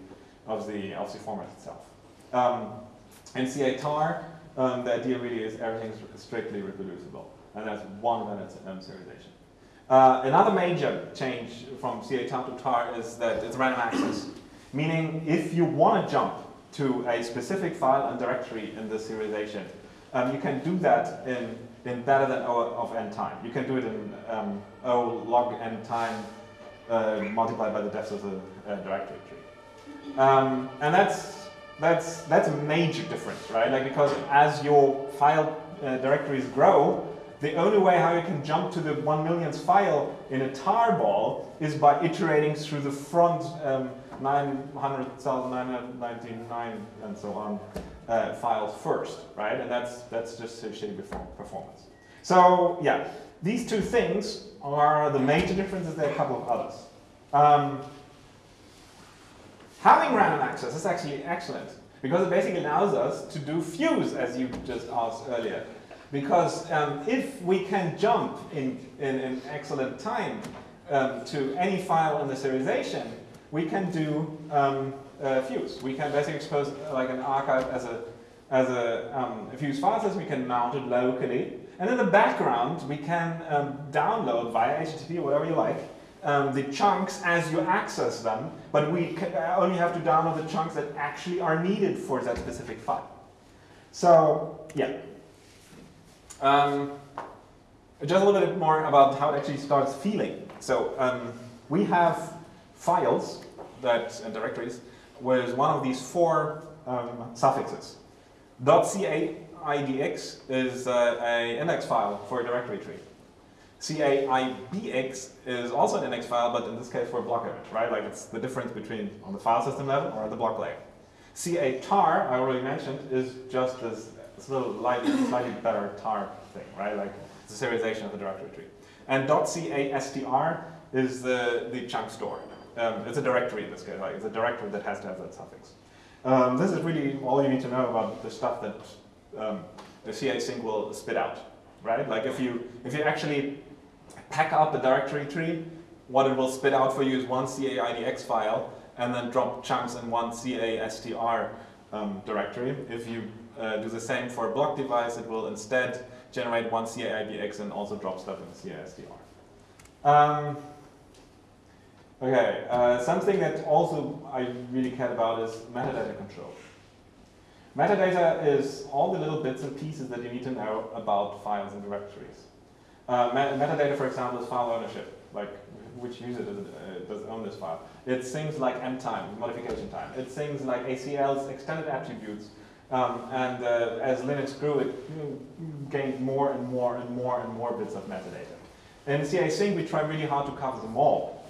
[SPEAKER 1] of the, of the format itself. Um, in CA tar, um, the idea really is everything is strictly reproducible, and that's one valid um, serialization. Uh, another major change from CA tar to tar is that it's random access, meaning if you want to jump to a specific file and directory in the serialization, um, you can do that in, in better than O of n time. You can do it in um, O log n time uh, multiplied by the depth of the uh, directory tree. Um, and that's, that's, that's a major difference, right? Like because as your file uh, directories grow, the only way how you can jump to the one millionth file in a tarball is by iterating through the front um, 900,999 and so on uh, files first, right? And that's, that's just a shitty performance. So yeah, these two things are the major differences. There are a couple of others. Um, having random access is actually excellent because it basically allows us to do fuse, as you just asked earlier. Because um, if we can jump in, in, in excellent time um, to any file in the serialization, we can do um, fuse. We can basically expose uh, like an archive as a as a, um, a fuse file system. We can mount it locally, and in the background we can um, download via HTTP or whatever you like um, the chunks as you access them. But we uh, only have to download the chunks that actually are needed for that specific file. So yeah. Um, just a little bit more about how it actually starts feeling. So um, we have files that and directories with one of these four um, suffixes. .caidx is uh, an index file for a directory tree. CAIBX is also an index file, but in this case for a block image, right? Like it's the difference between on the file system level or at the block layer. CATAR, I already mentioned, is just this, this little light, slightly better tar thing, right? Like it's a serialization of the directory tree. And .castr is the, the chunk store. Um, it's a directory in this case, like it's a directory that has to have that suffix. Um, this is really all you need to know about the stuff that um, the CA sync will spit out, right? Like if you, if you actually pack up a directory tree, what it will spit out for you is one CAIDX file and then drop chunks in one CASTR um, directory. If you uh, do the same for a block device, it will instead generate one CAIDX and also drop stuff in CASTR. Um, Okay, uh, something that also I really care about is metadata control. Metadata is all the little bits and pieces that you need to know about files and directories. Uh, metadata, for example, is file ownership, like which user does, uh, does own this file. It's things like mtime, modification time. It's things like ACL's extended attributes. Um, and uh, as Linux grew, it gained more and more and more and more bits of metadata. In CA Sync, we try really hard to cover them all.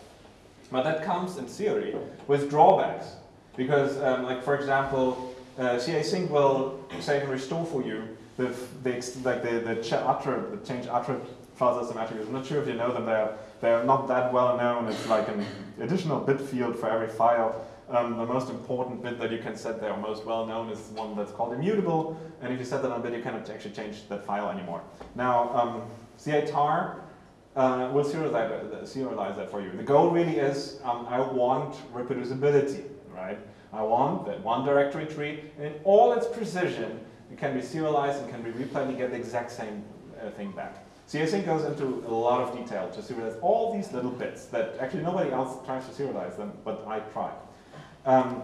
[SPEAKER 1] But that comes in theory with drawbacks. Because, um, like for example, uh, CA Sync will save and restore for you the, the like the the, ch attrib, the change attrib file system attributes. I'm not sure if you know them. They're they're not that well known. It's like an additional bit field for every file. Um, the most important bit that you can set there, most well known, is one that's called immutable. And if you set that on a bit, you cannot actually change that file anymore. Now, um, CA tar uh, we'll serialize that, serialize that for you. The goal really is, um, I want reproducibility, right? I want that one directory tree and in all its precision, it can be serialized and can be replayed and get the exact same uh, thing back. casync goes into a lot of detail to serialize all these little bits that actually nobody else tries to serialize them, but I try. Um,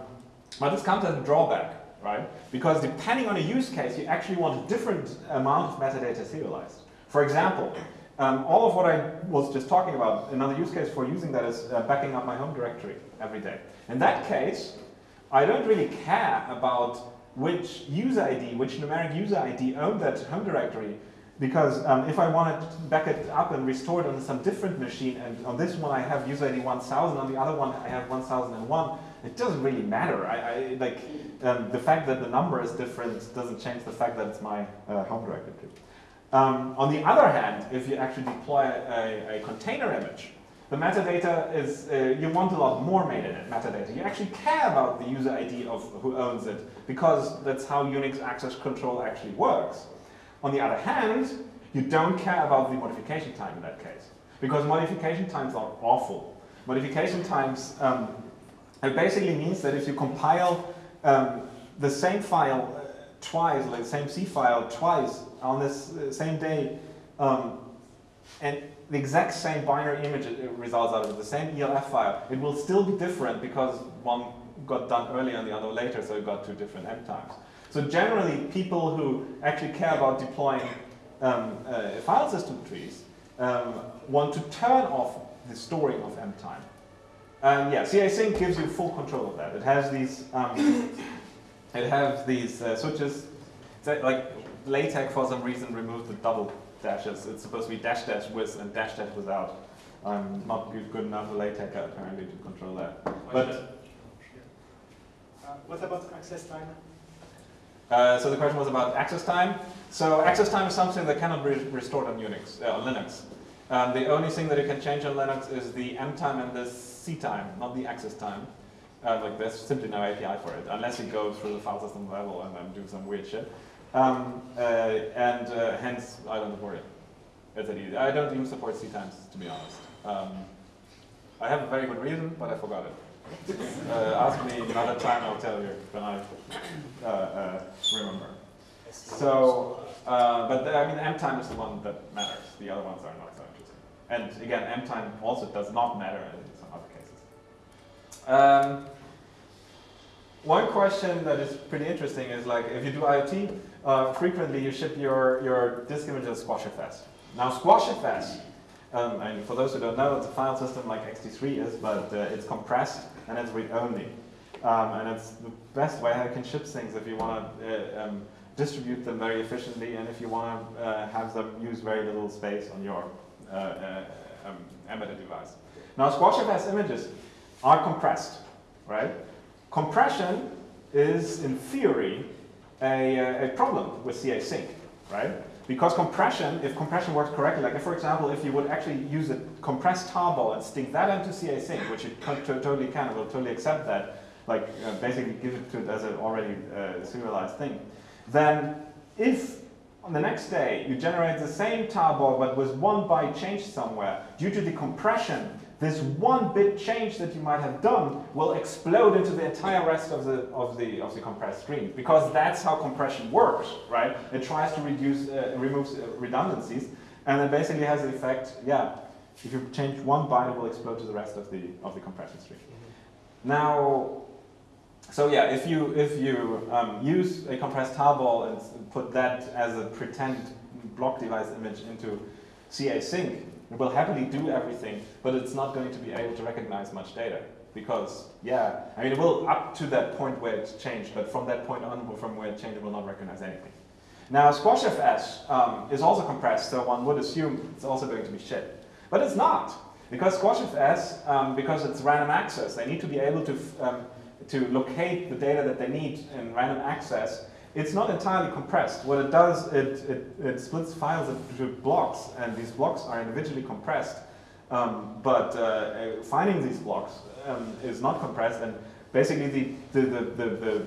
[SPEAKER 1] but this comes as a drawback, right? Because depending on a use case, you actually want a different amount of metadata serialized. For example, um, all of what I was just talking about, another use case for using that is uh, backing up my home directory every day. In that case, I don't really care about which user ID, which numeric user ID owned that home directory because um, if I want to back it up and restore it on some different machine, and on this one I have user ID 1000, on the other one I have 1001, it doesn't really matter. I, I like um, the fact that the number is different doesn't change the fact that it's my uh, home directory. Um, on the other hand, if you actually deploy a, a container image, the metadata is, uh, you want a lot more metadata. You actually care about the user ID of who owns it, because that's how Unix access control actually works. On the other hand, you don't care about the modification time in that case, because modification times are awful. Modification times, um, it basically means that if you compile um, the same file uh, twice, like the same C file twice on this uh, same day, um, and the exact same binary image results out of it, the same ELF file, it will still be different because one got done earlier and the other later, so it got two different M times. So generally, people who actually care about deploying um, uh, file system trees um, want to turn off the storing of M time. And yeah, CA-Sync gives you full control of that. It has these, um, it has these uh, switches. Like LaTeX for some reason removed the double dashes. It's supposed to be dash dash with and dash dash without. I'm not good, good enough a LaTeX apparently to control that. But
[SPEAKER 4] uh, what about access time?
[SPEAKER 1] Uh, so the question was about access time. So access time is something that cannot be restored on Unix, uh, on Linux. Um, the only thing that you can change on Linux is the M time and the C time, not the access time. Uh, like there's simply no API for it, unless you go through the file system level and then do some weird shit. Um, uh, and uh, hence, I don't support it. It's that easy. I don't even support C times, to be honest. Um, I have a very good reason, but I forgot it. Uh, ask me another time, I'll tell you when I uh, uh, remember. So, uh, but the, I mean, M time is the one that matters. The other ones are not so interesting. And again, M time also does not matter in some other cases. Um, one question that is pretty interesting is like, if you do IoT, uh, frequently you ship your, your disk images SquashFS. Now SquashFS, um, and for those who don't know, it's a file system like ext3 is, but uh, it's compressed and it's read-only. Um, and it's the best way I can ship things if you want to uh, um, distribute them very efficiently and if you want to uh, have them use very little space on your uh, uh, um, embedded device. Now SquashFS images are compressed, right? Compression is, in theory, a, uh, a problem with CA sync, right? Because compression, if compression works correctly, like if, for example, if you would actually use a compressed tarball and stick that into CA sync, which you totally can, it will totally accept that, like uh, basically give it to it as an already uh, serialized thing, then if on the next day you generate the same tarball but with one byte change somewhere, due to the compression, this one bit change that you might have done will explode into the entire rest of the, of the, of the compressed stream. Because that's how compression works, right? It tries to reduce, uh, removes uh, redundancies, and it basically has the effect, yeah, if you change one byte, it will explode to the rest of the, of the compression stream. Now, so yeah, if you, if you um, use a compressed tarball and put that as a pretend block device image into CA sync, it will happily do everything, but it's not going to be able to recognize much data. Because, yeah, I mean, it will up to that point where it's changed, but from that point on, from where it changed, it will not recognize anything. Now, SquashFS um, is also compressed, so one would assume it's also going to be shit. But it's not. Because SquashFS, um, because it's random access, they need to be able to, um, to locate the data that they need in random access it's not entirely compressed. What it does, it, it, it splits files into blocks, and these blocks are individually compressed. Um, but uh, finding these blocks um, is not compressed, and basically the, the, the, the, the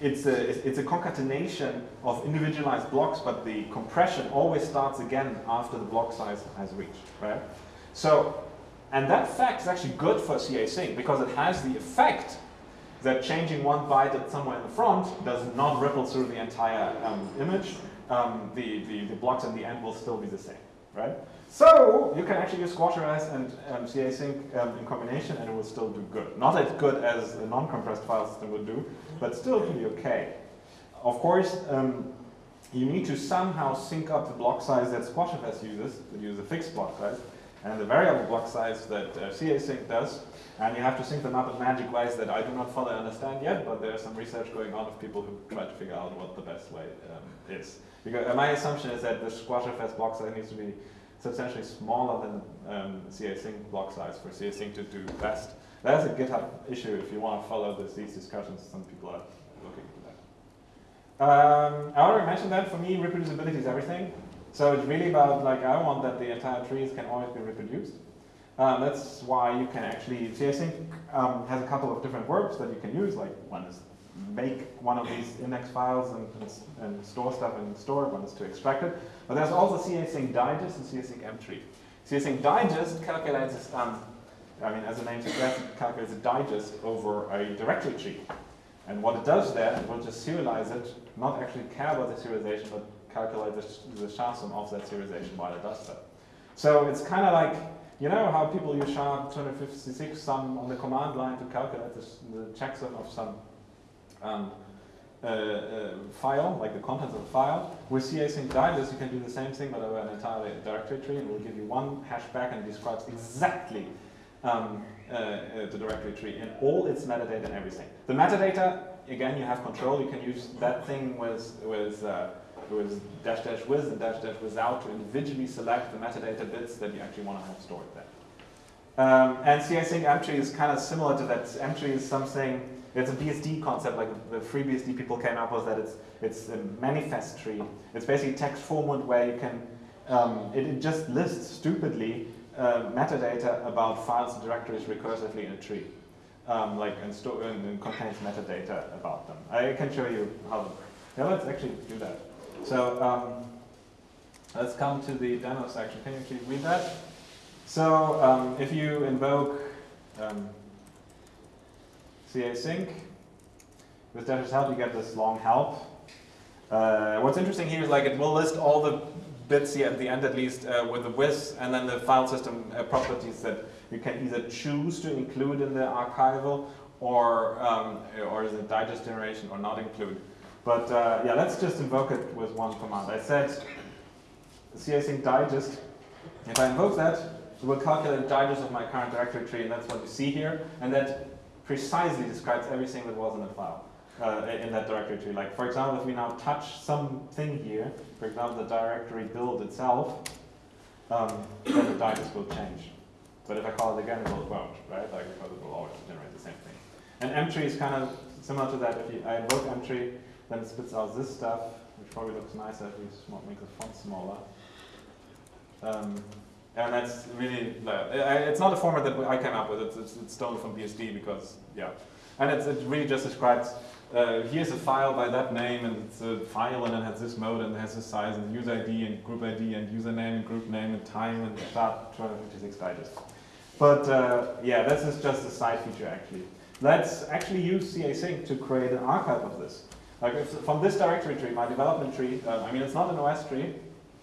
[SPEAKER 1] it's a, it's a concatenation of individualized blocks, but the compression always starts again after the block size has reached, right? So, and that fact is actually good for CA sync because it has the effect that changing one byte at somewhere in the front does not ripple through the entire um, image. Um, the, the, the blocks in the end will still be the same, right? So you can actually use SquashFS and um, CAsync um, in combination and it will still do good. Not as good as a non-compressed file system would do, but still pretty okay. Of course, um, you need to somehow sync up the block size that SquashFS uses, that uses a fixed block size, and the variable block size that uh, CAsync does, and you have to sync them up in magic ways that I do not fully understand yet, but there's some research going on of people who try to figure out what the best way um, is. Because uh, my assumption is that the SquashFS block size needs to be substantially smaller than um, CAsync block size for CAsync to do best. That's a GitHub issue if you want to follow this, these discussions. Some people are looking into that. Um, I already mentioned that for me, reproducibility is everything. So it's really about like I want that the entire trees can always be reproduced. Um, that's why you can actually, CAsync um, has a couple of different verbs that you can use, like one is make one of these index files and, and, and store stuff in store, one is to extract it. But there's also casync digest and CAsync mtree. casync digest calculates, um, I mean, as the name suggests, it calculates a digest over a directory tree. And what it does there, it will just serialize it, not actually care about the serialization, but calculate the, the SHA-SUM of that serialization while it does that. So it's kind of like, you know how people use SHA-256 sum on the command line to calculate this, the checksum of some um, uh, uh, file, like the contents of a file. With CAsync digest, you can do the same thing, but over an entire directory tree, and it will give you one hash back and describes exactly um, uh, uh, the directory tree in all its metadata and everything. The metadata, again, you have control. You can use that thing with with uh, with dash dash with and dash dash without to individually select the metadata bits that you actually want to have stored there. Um, and mtree is kind of similar to that. mtree is something it's a BSD concept, like the FreeBSD people came up with that. It's it's a manifest tree. It's basically text format where you can um, it, it, just lists stupidly uh, metadata about files and directories recursively in a tree, um, like and, store, and, and, contains metadata about them. I can show you how. Yeah, let's actually do that. So um, let's come to the demo section. Can you actually read that? So um, if you invoke um, CAsync. With Dash's help, you get this long help. Uh, what's interesting here is like it will list all the bits here at the end at least uh, with the with and then the file system uh, properties that you can either choose to include in the archival or um, or the digest generation or not include. But uh, yeah, let's just invoke it with one command. I said CAsync digest. If I invoke that, it will calculate digest of my current directory tree, and that's what you see here. And that precisely describes everything that was in the file, uh, in that directory tree. Like, for example, if we now touch something here, for example, the directory build itself, um, then the digest will change. But if I call it again, it will won't, right? Like, because it will always generate the same thing. And mtree is kind of similar to that. If you, I invoke mtree, then it spits out this stuff, which probably looks nicer if we make the font smaller. Um, and that's really, it's not a format that I came up with, it's, it's, it's stolen from BSD because, yeah. And it really just describes, uh, here's a file by that name, and it's a file, and it has this mode, and it has this size, and user ID, and group ID, and username, and group name, and time, and start 256 digest. But uh, yeah, this is just a side feature actually. Let's actually use CAsync to create an archive of this. Like if, from this directory tree, my development tree, uh, I mean it's not an OSTree.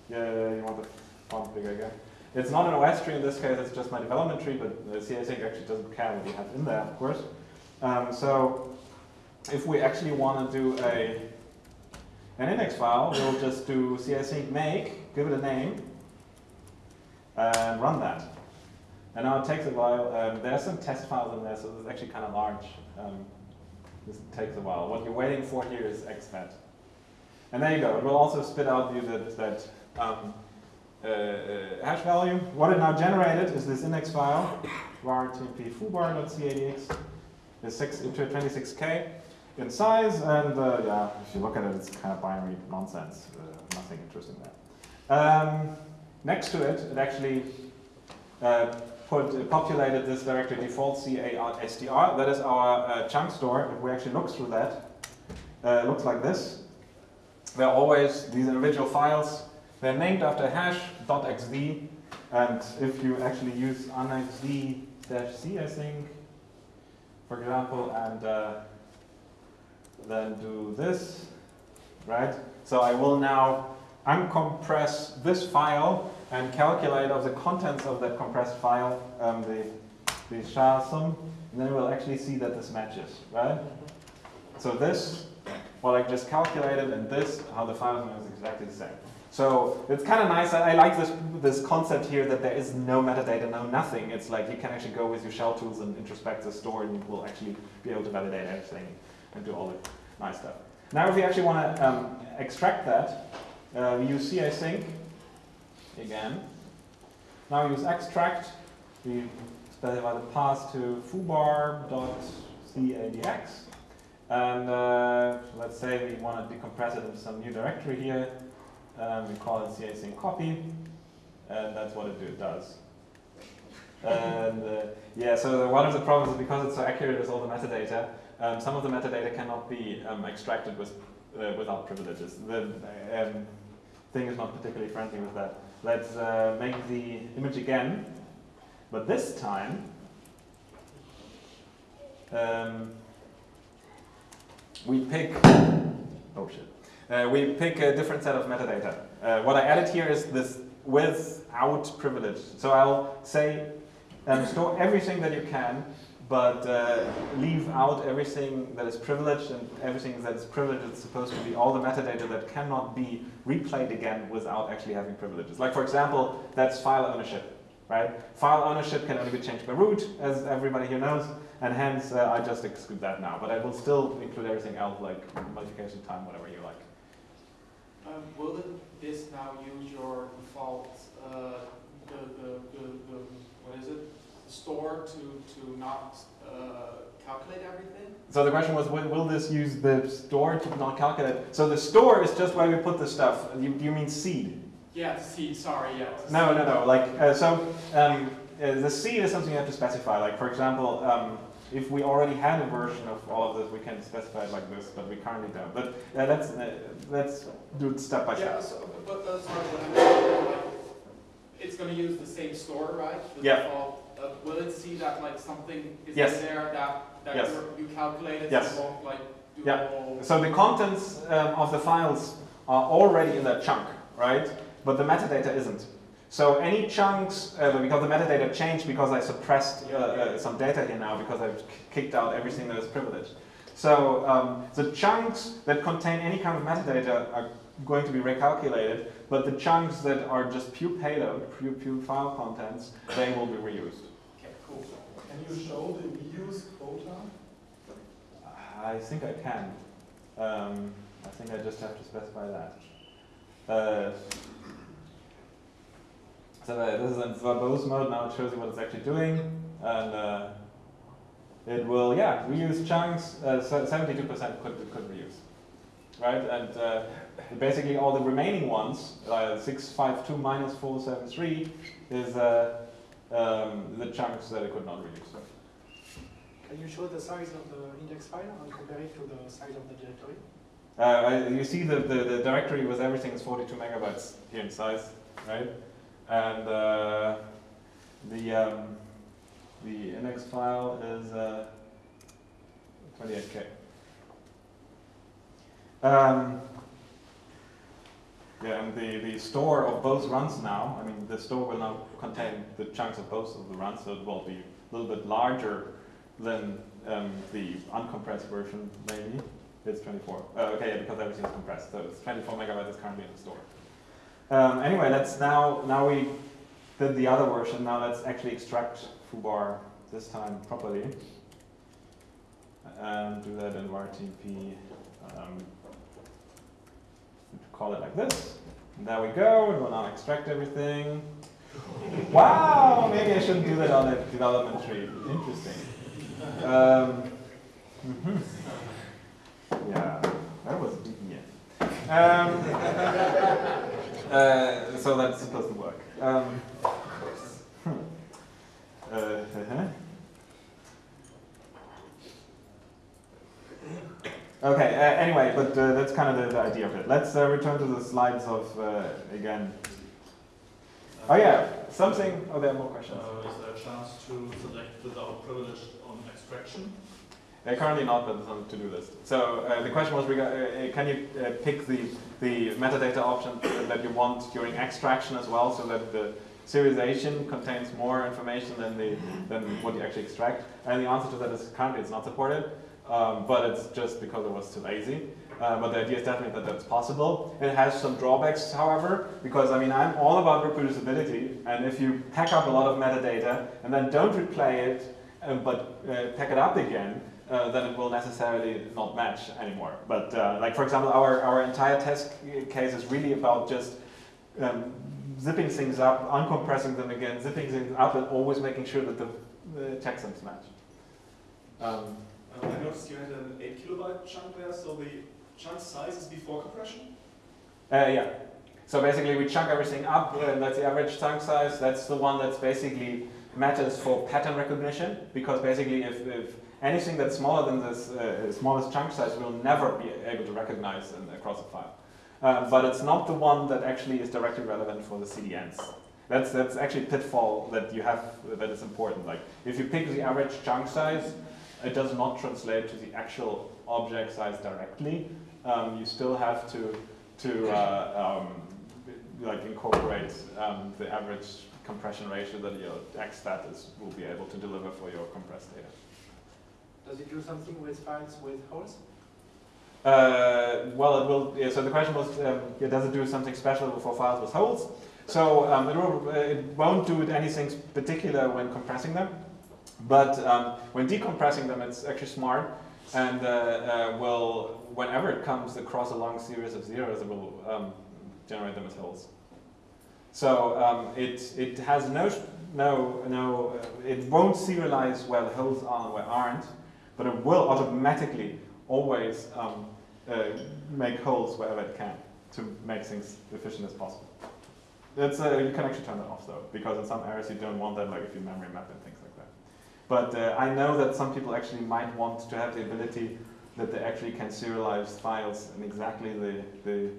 [SPEAKER 1] Yeah, you want the font bigger again. It's not an OSTree in this case, it's just my development tree, but the CAsync actually doesn't care what you have in there, of course. Um, so if we actually want to do a an index file, we'll just do CAsync make, give it a name, and run that. And now it takes a while. Um, there are some test files in there, so it's actually kind of large. Um, this takes a while. What you're waiting for here is exfat. And there you go. It will also spit out you that, that um, uh, uh, hash value. What it now generated is this index file, var tmp foobar.caidx, is 6 into 26k in size, and uh, yeah, if you look at it, it's kind of binary nonsense. Uh, nothing interesting there. Um, next to it, it actually uh, put uh, populated this directory default car That is our uh, chunk store. If we actually look through that, uh, it looks like this. There are always these individual files they're named after hash .xd. And if you actually use unxz-c, I think, for example, and uh, then do this, right? So I will now uncompress this file and calculate of the contents of that compressed file, um, the, the SHA sum, and then we'll actually see that this matches, right? So this, what I just calculated, and this, how the file name is exactly the same. So it's kind of nice. I, like this this concept here that there is no metadata, no nothing. It's like you can actually go with your shell tools and introspect the store, and you will actually be able to validate everything and do all the nice stuff. Now, if we actually want to um, extract that, uh, we use casync again. Now we use extract. We specify the path to foobar.caidx. And uh, let's say we want to decompress it into some new directory here. Um, we call it casync copy, and that's what it do, does. and uh, yeah, so one of the problems is because it's so accurate with all the metadata, um, some of the metadata cannot be um, extracted with, uh, without privileges. The um, thing is not particularly friendly with that. Let's uh, make the image again, but this time um, we pick, oh shit, uh, we pick a different set of metadata. Uh, what I added here is this without privilege. So I'll say um, store everything that you can, but uh, leave out everything that is privileged and everything that is privileged is supposed to be all the metadata that cannot be replayed again without actually having privileges. Like for example, that's file ownership, right? File ownership can only be changed by root, as everybody here knows, and hence uh, I just exclude that now. But I will still include everything else like modification time, whatever you like.
[SPEAKER 4] Um, will this now use your default, uh, the, the, the, the, what is it? The store to, to not uh, calculate everything?
[SPEAKER 1] So the question was, will, will this use the store to not calculate? So the store is just where we put the stuff. You, you mean seed?
[SPEAKER 4] Yeah, seed, sorry, yeah.
[SPEAKER 1] No, no, no. Like, uh, so um, uh, the seed is something you have to specify. Like, for example, um, if we already had a version of all of this, we can specify it like this, but we currently don't. But uh, let's, uh, let's do it step by step.
[SPEAKER 4] Yeah, so, but uh, sorry, what I meant, like, it's going to use the same store, right? The
[SPEAKER 1] Yeah.
[SPEAKER 4] Default, uh, will it see that like something is
[SPEAKER 1] Yes.
[SPEAKER 4] in there that, that
[SPEAKER 1] Yes.
[SPEAKER 4] you're- calculated?
[SPEAKER 1] Yes.
[SPEAKER 4] So won't like do
[SPEAKER 1] Yeah.
[SPEAKER 4] the.
[SPEAKER 1] So the contents um, of the files are already in that chunk, right? But the metadata isn't. So any chunks, uh, because the metadata changed because I suppressed uh, uh, some data here now because I've kicked out everything that is privileged. So um, the chunks that contain any kind of metadata are going to be recalculated, but the chunks that are just pure payload, pure, pure file contents, they will be reused.
[SPEAKER 6] Can you show the reuse quota?
[SPEAKER 1] I think I can. Um, I think I just have to specify that. Uh, so uh, this is in verbose mode. Now it shows you what it's actually doing, and uh, it will, yeah, reuse chunks. Uh, Seventy-two percent could could reuse, right? And uh, basically all the remaining ones, uh, six five two minus four seven three, is uh, um, the chunks that it could not reuse.
[SPEAKER 4] Can you show the size of the index file and compare it to the size of the directory?
[SPEAKER 1] Uh, I- you see the, the, the directory with everything is 42 megabytes here in size, right? And uh, the um, the index file is uh, 28k. Um, yeah, and the, the store of both runs now, I mean, the store will now contain the chunks of both of the runs, so it will be a little bit larger than um, the uncompressed version, maybe. It's 24. Uh, okay, yeah, because everything is compressed. So it's 24 megabytes is currently in the store. Um, anyway, let's now, now we did the other version. Now let's actually extract foobar this time properly. And do that in vartp. Um, call it like this. There we go. It will now extract everything. wow, maybe I shouldn't do that on a development tree. Interesting. Um, mhm. Yeah, that was yeah. Um, uh, so that's supposed to work. Um, uh, uh-huh. Okay, uh, anyway, but uh, that's kind of the, the idea of it. Let's uh, return to the slides of, uh, again. Oh yeah, something, oh there are more questions.
[SPEAKER 9] Uh, is there a chance to select without privilege on extraction?
[SPEAKER 1] Currently not, but it's on the to-do list. So uh, the question was, can you uh, pick the, the metadata option that you want during extraction as well, so that the serialization contains more information than, the, than what you actually extract? And the answer to that is currently it's not supported, um, but it's just because it was too lazy. Uh, but the idea is definitely that that's possible. It has some drawbacks, however, because I mean I'm all about reproducibility, and if you pack up a lot of metadata and then don't replay it, uh, but uh, pack it up again, uh, then it will necessarily not match anymore. But uh, like for example, our, our entire test case is really about just um, zipping things up, uncompressing them again, zipping things up, and always making sure that the, the checksums match. Um,
[SPEAKER 11] Uh, I noticed you had an 8 kilobyte chunk there, so the chunk size is before compression?
[SPEAKER 1] uh, yeah. So basically, we chunk everything up. Uh, that's the average chunk size. That's the one that's basically matters for pattern recognition, because basically, if, if anything that's smaller than this uh, smallest chunk size, we'll never be able to recognize in, across a file. Uh, but it's not the one that actually is directly relevant for the CDNs. That's, that's actually a pitfall that you have that is important. Like if you pick the average chunk size, it does not translate to the actual object size directly. Um, you still have to to uh, um, like incorporate um, the average compression ratio that your X status will be able to deliver for your compressed data.
[SPEAKER 4] Does it do something with files with holes?
[SPEAKER 1] Uh, well, it will. Yeah, so the question was, um, yeah, does it do something special for files with holes? So um, it, will, uh, it won't do anything particular when compressing them, but um, when decompressing them, it's actually smart, and uh, uh, will, whenever it comes across a long series of zeros, it will um, generate them as holes. So um, it it has no no no. Uh, it won't serialize where the holes are and where aren't, but it will automatically always um, uh, make holes wherever it can to make things efficient as possible. That's, uh, you can actually turn that off though, because in some areas you don't want that, like if you memory map and things. But uh, I know that some people actually might want to have the ability that they actually can serialize files in exactly the, the,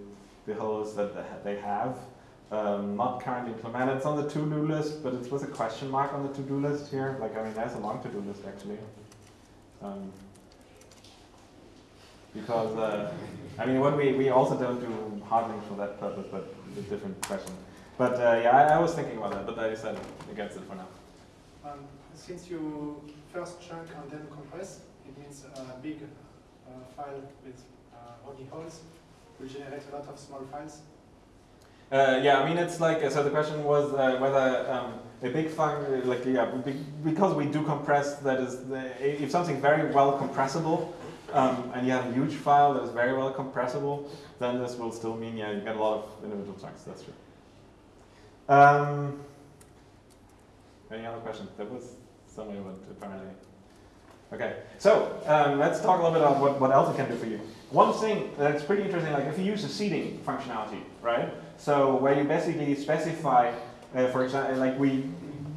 [SPEAKER 1] the holes that they have. Um, not currently implemented. It's on the to-do list, but it's with a question mark on the to-do list here. Like, I mean, there's a long to-do list actually. Um, because, uh, I mean, what we, we also don't do hardening for that purpose, but it's a different question. But uh, yeah, I, I, was thinking about that, but I decided against it for now.
[SPEAKER 4] Um, since you first chunk and then compress, it means a big uh, file with uh, only holes will generate a lot of small files.
[SPEAKER 1] Uh, yeah, I mean it's like so. The question was whether um, a big file, like yeah, because we do compress. That is, the, if something very well compressible, um, and you have a huge file that is very well compressible, then this will still mean yeah, you get a lot of individual chunks. That's true. Um, any other questions? There was apparently. Okay, so um, let's talk a little bit about what, what else it can do for you. One thing that's pretty interesting, like if you use the seeding functionality, right? So where you basically specify, uh, for example, like we,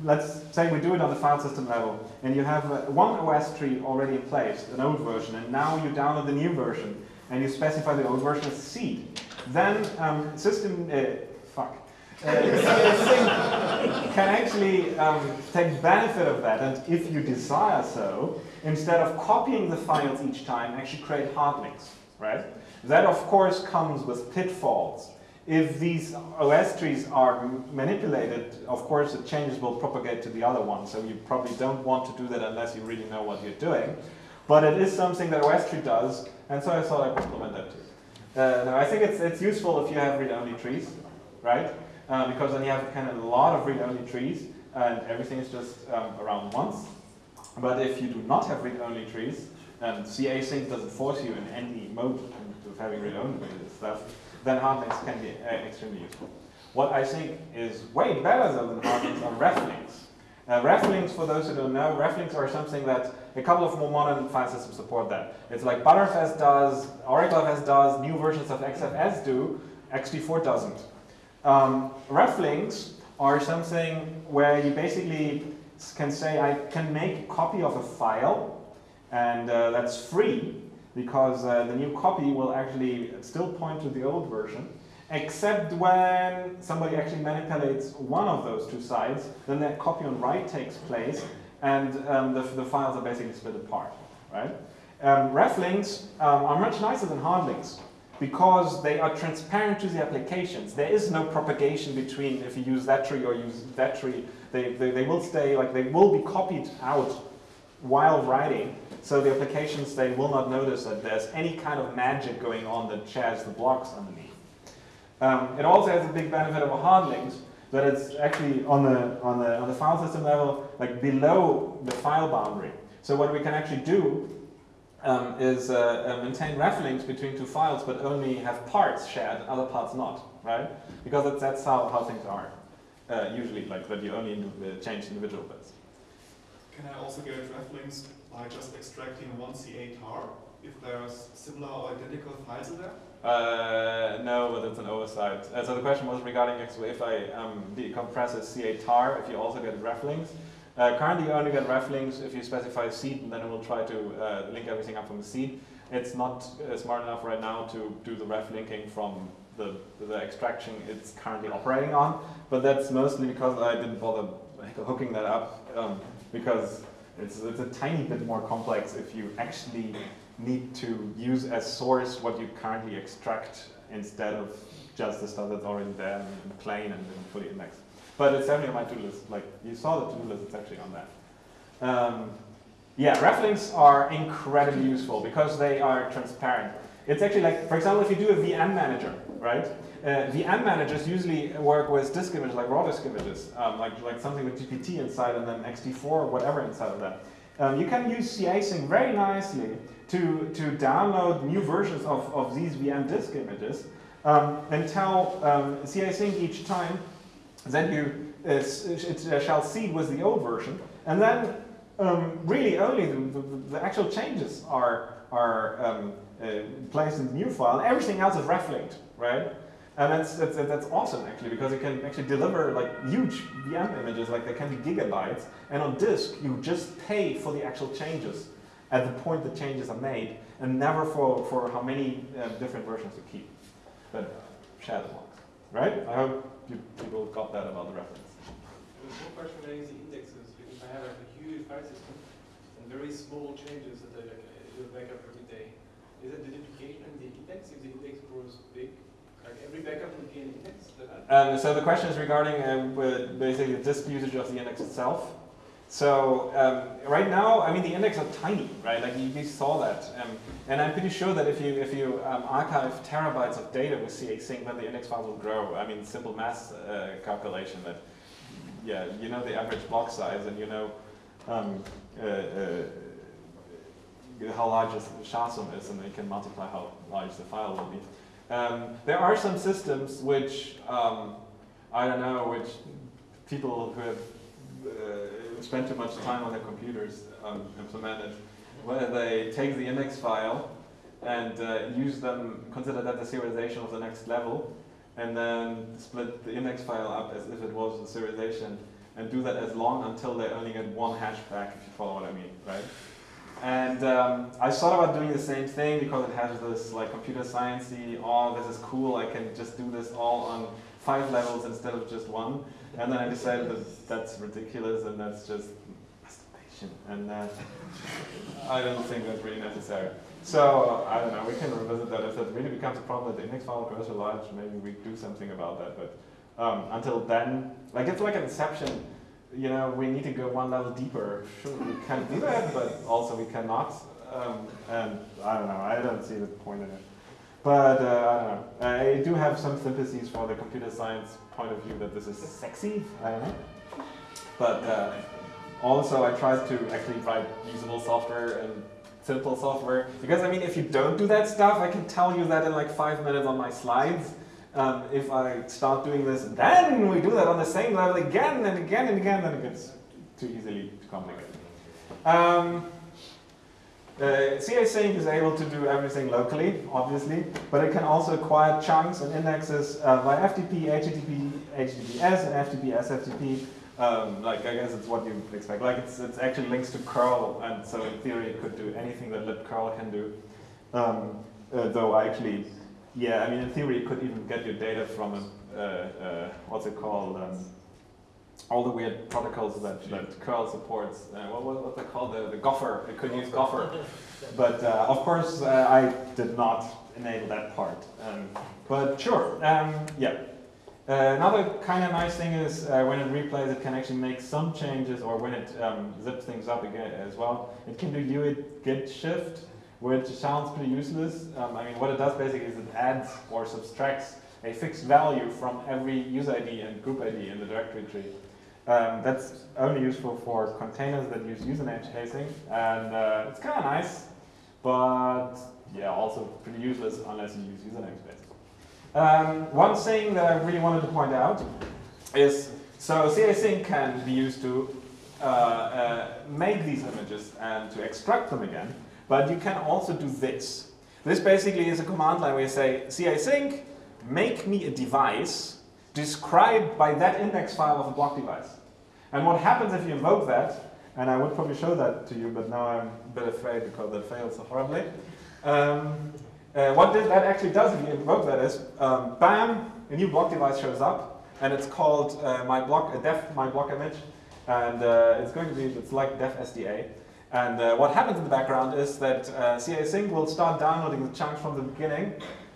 [SPEAKER 1] let's say we do it on the file system level, and you have uh, one OS tree already in place, an old version, and now you download the new version, and you specify the old version as seed. Then um, system, uh, fuck, uh, can actually um, take benefit of that, and if you desire so, instead of copying the files each time, actually create hard links, right? That of course comes with pitfalls. If these OS trees are manipulated, of course the changes will propagate to the other one, so you probably don't want to do that unless you really know what you're doing. But it is something that OSTree does, and so I thought I'd implement that too. Uh, now I think it's, it's useful if you have read-only trees, right? Uh, because then you have kind of a lot of read-only trees, and everything is just um, around once. But if you do not have read-only trees, and casync doesn't force you in any mode of having read-only stuff, then hard links can be uh, extremely useful. What I think is way better though than hard links are ref links. Uh, ref links, for those who don't know, reflinks are something that a couple of more modern file systems support that. It's like Btrfs does, OracleFS does, new versions of XFS do, ext4 doesn't. Um, ref links are something where you basically can say, I can make a copy of a file, and uh, that's free, because uh, the new copy will actually still point to the old version, except when somebody actually manipulates one of those two sides, then that copy on write takes place, and um, the, the files are basically split apart, right? Um, ref links um, are much nicer than hard links because they are transparent to the applications. There is no propagation between if you use that tree or use that tree. They, they, they will stay, like they will be copied out while writing. So the applications, they will not notice that there's any kind of magic going on that shares the blocks underneath. Um, it also has a big benefit over hard links, that it's actually on the, on, the, on the file system level, like below the file boundary. So what we can actually do um, is uh, uh, maintain ref links between two files, but only have parts shared, other parts not, right? Because that's, that's how, how things are, uh, usually, like that you only uh, change individual bits.
[SPEAKER 11] Can I also get ref links by just extracting one catar if there's similar or identical files in there?
[SPEAKER 1] Uh, no, but it's an oversight. Uh, so the question was regarding if I um, decompress a catar, if you also get ref links. Uh, currently you only get ref links if you specify a seed and then it will try to uh, link everything up from the seed. It's not uh, smart enough right now to do the ref linking from the, the extraction it's currently operating on, but that's mostly because I didn't bother hooking that up um, because it's, it's a tiny bit more complex if you actually need to use as source what you currently extract instead of just the stuff that's already there in plain and fully indexed. But it's definitely on my to-do list. Like you saw the to-do list, it's actually on that. Um, yeah, reflinks are incredibly useful because they are transparent. It's actually like, for example, if you do a VM manager, right? Uh, VM managers usually work with disk images, like raw disk images, um, like, like something with GPT inside and then ext4 or whatever inside of that. Um, you can use casync very nicely to, to download new versions of, of these VM disk images um, and tell um, casync each time then you it shall seed with the old version, and then um, really only the, the, the, actual changes are are um, uh, placed in the new file, and everything else is ref-linked, right? And that's, that's, that's awesome actually because you can actually deliver like huge VM images, like they can be gigabytes, and on disk you just pay for the actual changes at the point the changes are made, and never for, for how many uh, different versions to keep. But them logs, right? I hope people got that about the reference.
[SPEAKER 3] There's one question relating to indexes, because I have a huge file system and very small changes that I do backup every day. Is it the duplication in the index if the index grows big? Like every backup would be an index?
[SPEAKER 1] Um, so the question is regarding uh, basically the disk usage of the index itself. So um, right now, I mean, the index are tiny, right? Like you, you saw that, um, and I'm pretty sure that if you if you um, archive terabytes of data with casync, then the index files will grow. I mean, simple math uh, calculation that, yeah, you know the average block size, and you know um, uh, uh, how large the SHA-SUM is, and you can multiply how large the file will be. Um, there are some systems which um, I don't know, which people who have uh, spend too much time on their computers um, implemented, where they take the index file and uh, use them, consider that the serialization of the next level, and then split the index file up as if it was the serialization, and do that as long until they only get one hash back, if you follow what I mean, right? And um, I thought about doing the same thing because it has this like computer sciencey, oh, this is cool, I can just do this all on five levels instead of just one. And then I decided that that's ridiculous and that's just masturbation. And uh, I don't think that's really necessary. So I don't know, we can revisit that. If that really becomes a problem that the index file grows so large, maybe we do something about that. But um, until then, like it's like an inception. You know, we need to go one level deeper. Sure, we can do that, but also we cannot. Um, and I don't know, I don't see the point in it. But uh, I do have some sympathies for the computer science point of view that this is sexy. I don't know. But uh, also, I tried to actually write usable software and simple software. Because, I mean, if you don't do that stuff, I can tell you that in like five minutes on my slides. Um, if I start doing this, then we do that on the same level again and again and again, then it gets too easily complicated. Um, uh, is able to do everything locally, obviously, but it can also acquire chunks and indexes uh, by FTP, HTTP, HTTPS, and FTP, SFTP. Um, like, I guess it's what you expect. Like, it's, it's actually links to curl, and so in theory it could do anything that libcurl can do. Um, uh, though actually, yeah, I mean, in theory it could even get your data from a, uh, uh, what's it called, um, all the weird protocols that, that curl supports. Uh, what what what they call the the Gopher? It could use Gopher, but uh, of course uh, I did not enable that part. Um, but sure, um, yeah. Uh, another kind of nice thing is uh, when it replays, it can actually make some changes, or when it um, zips things up again as well. It can do UID GID shift, which sounds pretty useless. Um, I mean, what it does basically is it adds or subtracts a fixed value from every user ID and group ID in the directory tree. Um, that's only useful for containers that use user namespacing, and uh, it's kind of nice, but yeah, also pretty useless unless you use user namespace. Um, one thing that I really wanted to point out is, so casync can be used to uh, uh, make these images and to extract them again, but you can also do this. This basically is a command line where you say, casync, make me a device described by that index file of a block device. And what happens if you invoke that, and I would probably show that to you, but now I'm a bit afraid because that failed so horribly. Um, uh, what that actually does if you invoke that is, um, bam, a new block device shows up, and it's called uh, my block, a def my block image, and uh, it's going to be, it's like dev SDA. And uh, what happens in the background is that uh, casync will start downloading the chunks from the beginning,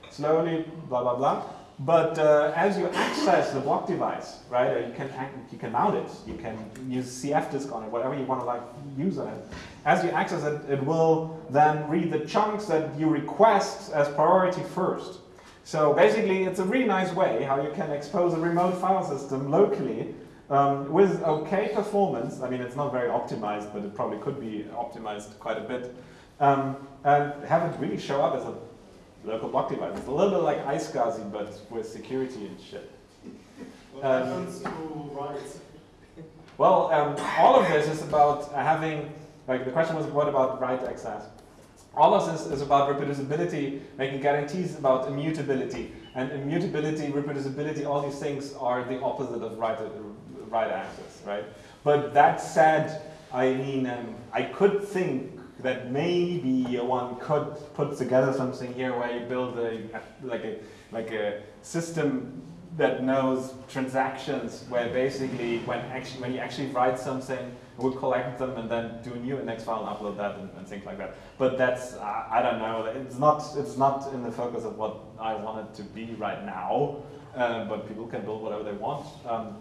[SPEAKER 1] slowly, blah, blah, blah. But uh, as you access the block device, right, you can you can mount it, you can use cfdisk on it, whatever you want to like use on it. As you access it, it will then read the chunks that you request as priority first. So basically, it's a really nice way how you can expose a remote file system locally um, with okay performance. I mean, it's not very optimized, but it probably could be optimized quite a bit. Um, and have it really show up as a local block device. It's a little bit like iSCSI, but with security and shit.
[SPEAKER 6] What
[SPEAKER 1] Um,
[SPEAKER 6] happens to writes?
[SPEAKER 1] Well, um, all of this is about having, like the question was what about write access? All of this is about reproducibility, making guarantees about immutability. And immutability, reproducibility, all these things are the opposite of write, write access, right? But that said, I mean, um, I could think that maybe one could put together something here where you build a, like a, like a system that knows transactions where basically when actually when you actually write something we'll collect them and then do a new index file and upload that and, and things like that. But that's uh, I don't know. It's not it's not in the focus of what I want it to be right now. Uh, but people can build whatever they want. Um,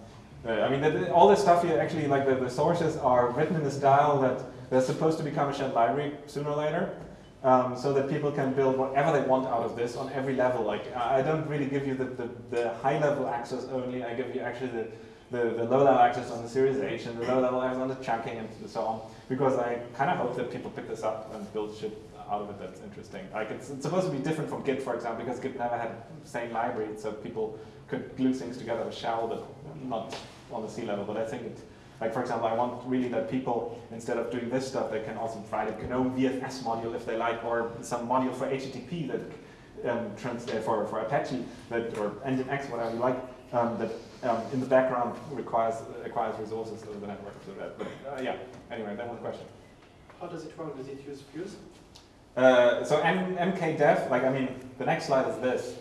[SPEAKER 1] uh, I mean all this stuff here actually like the, the sources are written in the style that they're supposed to become a shared library sooner or later um, so that people can build whatever they want out of this on every level. Like I don't really give you the, the, the high level access only, I give you actually the, the, the low level access on the serialization, the low level access on the chunking and so on, because I kind of hope that people pick this up and build shit out of it that's interesting. Like it's, it's supposed to be different from Git, for example, because Git never had the same library, so people could glue things together with shell, but not on the C level. But I think it, like for example, I want really that people, instead of doing this stuff, they can also write a GNOME VFS module if they like, or some module for HTTP that um, trans uh, for, for Apache that or Nginx, whatever you like, um, that um, in the background requires requires resources of the network. So that, but uh, yeah. Anyway, that was the question.
[SPEAKER 5] How does it work? Does it use Fuse?
[SPEAKER 1] Uh, so M MKDev, like I mean, the next slide is this,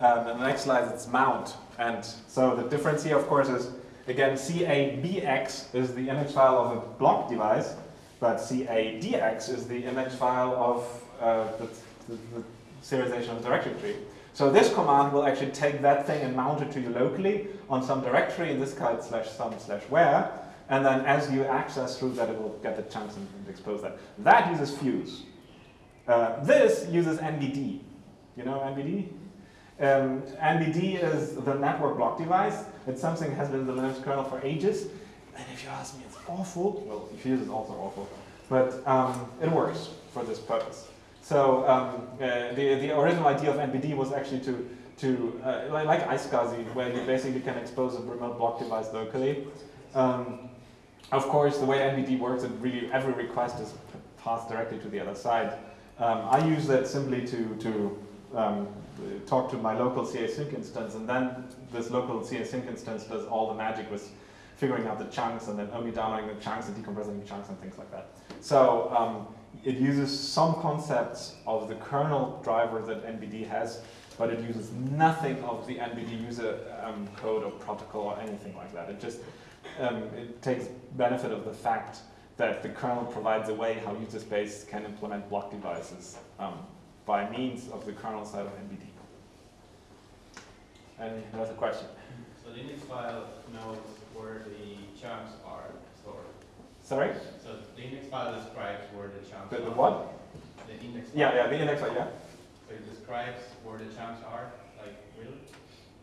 [SPEAKER 1] um, and the next slide is mount, and so the difference here, of course, is Again, caibx is the image file of a block device, but caidx is the image file of uh, the, the, the, serialization of the directory tree. So this command will actually take that thing and mount it to you locally on some directory, in this case slash some slash where, and then as you access through that, it will get the chunks and, and expose that. That uses Fuse. Uh, this uses NBD. You know NBD? Um, NBD is the network block device. It's something that has been in the Linux kernel for ages. And if you ask me, it's awful. Well, Fuse is also awful. But um, it works for this purpose. So um, uh, the, the original idea of NBD was actually to, to uh, like, like iSCSI, where you basically can expose a remote block device locally. Um, of course, the way NBD works, it really every request is passed directly to the other side. Um, I use that simply to, to um, talk to my local casync instance, and then this local casync instance does all the magic with figuring out the chunks and then only downloading the chunks and decompressing the chunks and things like that. So um, it uses some concepts of the kernel driver that NBD has, but it uses nothing of the NBD user um, code or protocol or anything like that. It just um, it takes benefit of the fact that the kernel provides a way how user space can implement block devices um, by means of the kernel side of NBD. Any other question?
[SPEAKER 10] So the index file knows where the chunks are stored.
[SPEAKER 1] Sorry?
[SPEAKER 10] So the index file describes where the chunks
[SPEAKER 1] The,
[SPEAKER 10] are.
[SPEAKER 1] the what?
[SPEAKER 10] The index file.
[SPEAKER 1] Yeah, yeah, the index file, yeah.
[SPEAKER 10] So it describes where the chunks are, like really?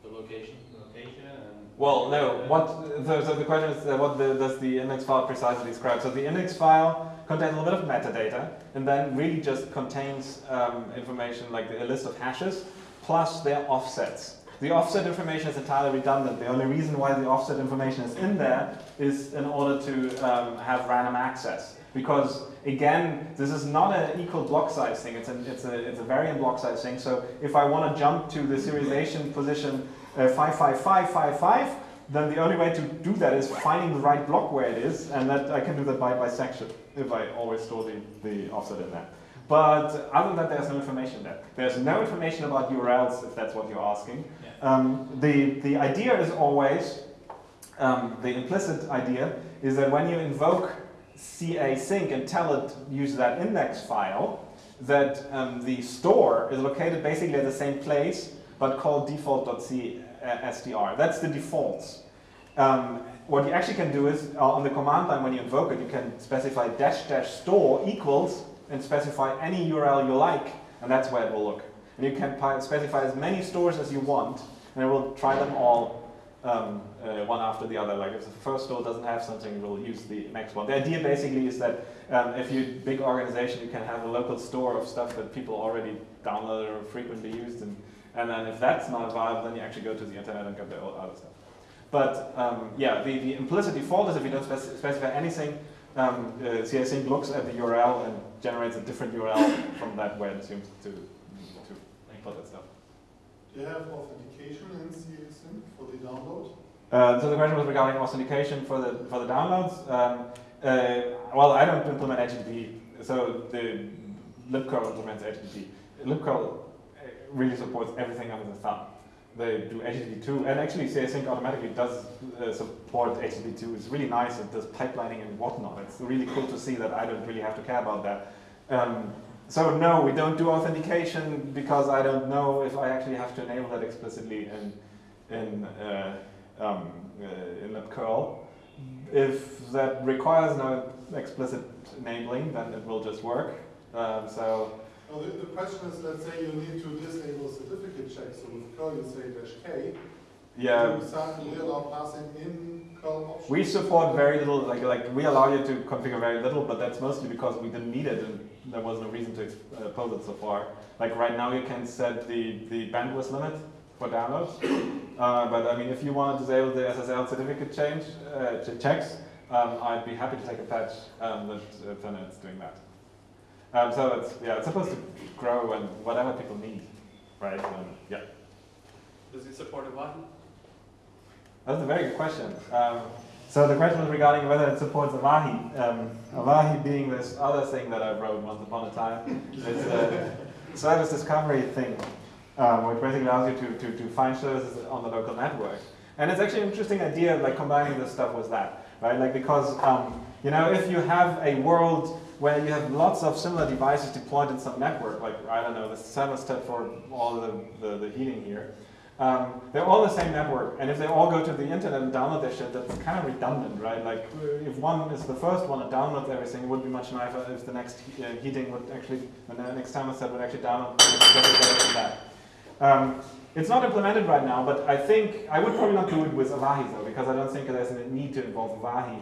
[SPEAKER 10] The location. Location and.
[SPEAKER 1] Well, no, what, so, so the question is uh, what the, does the index file precisely describe? So the index file contains a little bit of metadata and then really just contains um, information like a list of hashes plus their offsets. The offset information is entirely redundant. The only reason why the offset information is in there is in order to um, have random access. Because again, this is not an equal block size thing, it's a, it's a, it's a variant block size thing. So if I want to jump to the serialization position uh, 55555, then the only way to do that is finding the right block where it is, and that I can do that by bisection if I always store the, the offset in there. But other than that, there's no information there. There's no information about URLs, if that's what you're asking. Um, the, the idea is always, um, the implicit idea is that when you invoke casync and tell it use that index file, that um, the store is located basically at the same place, but called default.castr. That's the defaults. Um, what you actually can do is, uh, on the command line when you invoke it, you can specify dash dash store equals and specify any URL you like, and that's where it will look. And you can specify as many stores as you want, and it will try them all um, uh, one after the other. Like if the first store doesn't have something, it will use the next one. The idea basically is that um, if you're a big organization, you can have a local store of stuff that people already download or frequently used, and, and then if that's not viable, then you actually go to the internet and get the other stuff. But um, yeah, the, the implicit default is if you don't spec specify anything, um, uh, casync looks at the URL and generates a different URL from that where it assumes to, to put that stuff.
[SPEAKER 6] Do you have authentication in casync for the download?
[SPEAKER 1] Uh, so the question was regarding authentication for the for the downloads. Um, uh, well, I don't implement HTTP, so the libcurl implements HTTP. libcurl really supports everything under the thumb. They do HTTP2, and actually casync automatically does uh, support HTTP2. It's really nice. It does pipelining and whatnot. It's really cool to see that I don't really have to care about that. Um, so no, we don't do authentication because I don't know if I actually have to enable that explicitly in in uh, um, uh, in libcurl. If that requires no explicit enabling, then it will just work. Um, so.
[SPEAKER 6] Now the, the question is, let's say you need to disable certificate checks. So with curl you say dash k.
[SPEAKER 1] Yeah.
[SPEAKER 6] You allow passing in curl options.
[SPEAKER 1] We support very little, like like we allow you to configure very little, but that's mostly because we didn't need it and there was no reason to expose it so far. Like right now you can set the, the bandwidth limit for downloads, uh, but I mean if you want to disable the SSL certificate change uh, ch checks, um, I'd be happy to take a patch um, that uh, doing that. Um, so it's yeah, it's supposed to grow and whatever people need, right? Um, yeah.
[SPEAKER 3] Does it support Avahi?
[SPEAKER 1] That's a very good question. Um, so the question was regarding whether it supports Avahi. Um, Avahi being this other thing that I wrote once upon a time. It's a service discovery thing, um, which basically allows you to, to, to find services on the local network. And it's actually an interesting idea, like combining this stuff with that, right? Like because, um, you know, if you have a world where you have lots of similar devices deployed in some network, like, I don't know, the thermostat for all the, the, the heating here, um, they're all the same network, and if they all go to the internet and download their shit, that's kind of redundant, right? Like, if one is the first one that downloads everything, it would be much nicer if the next he uh, heating would actually, the next thermostat would actually download that. Um, it's not implemented right now, but I think, I would probably not do it with Avahi though, because I don't think there's a need to involve Avahi,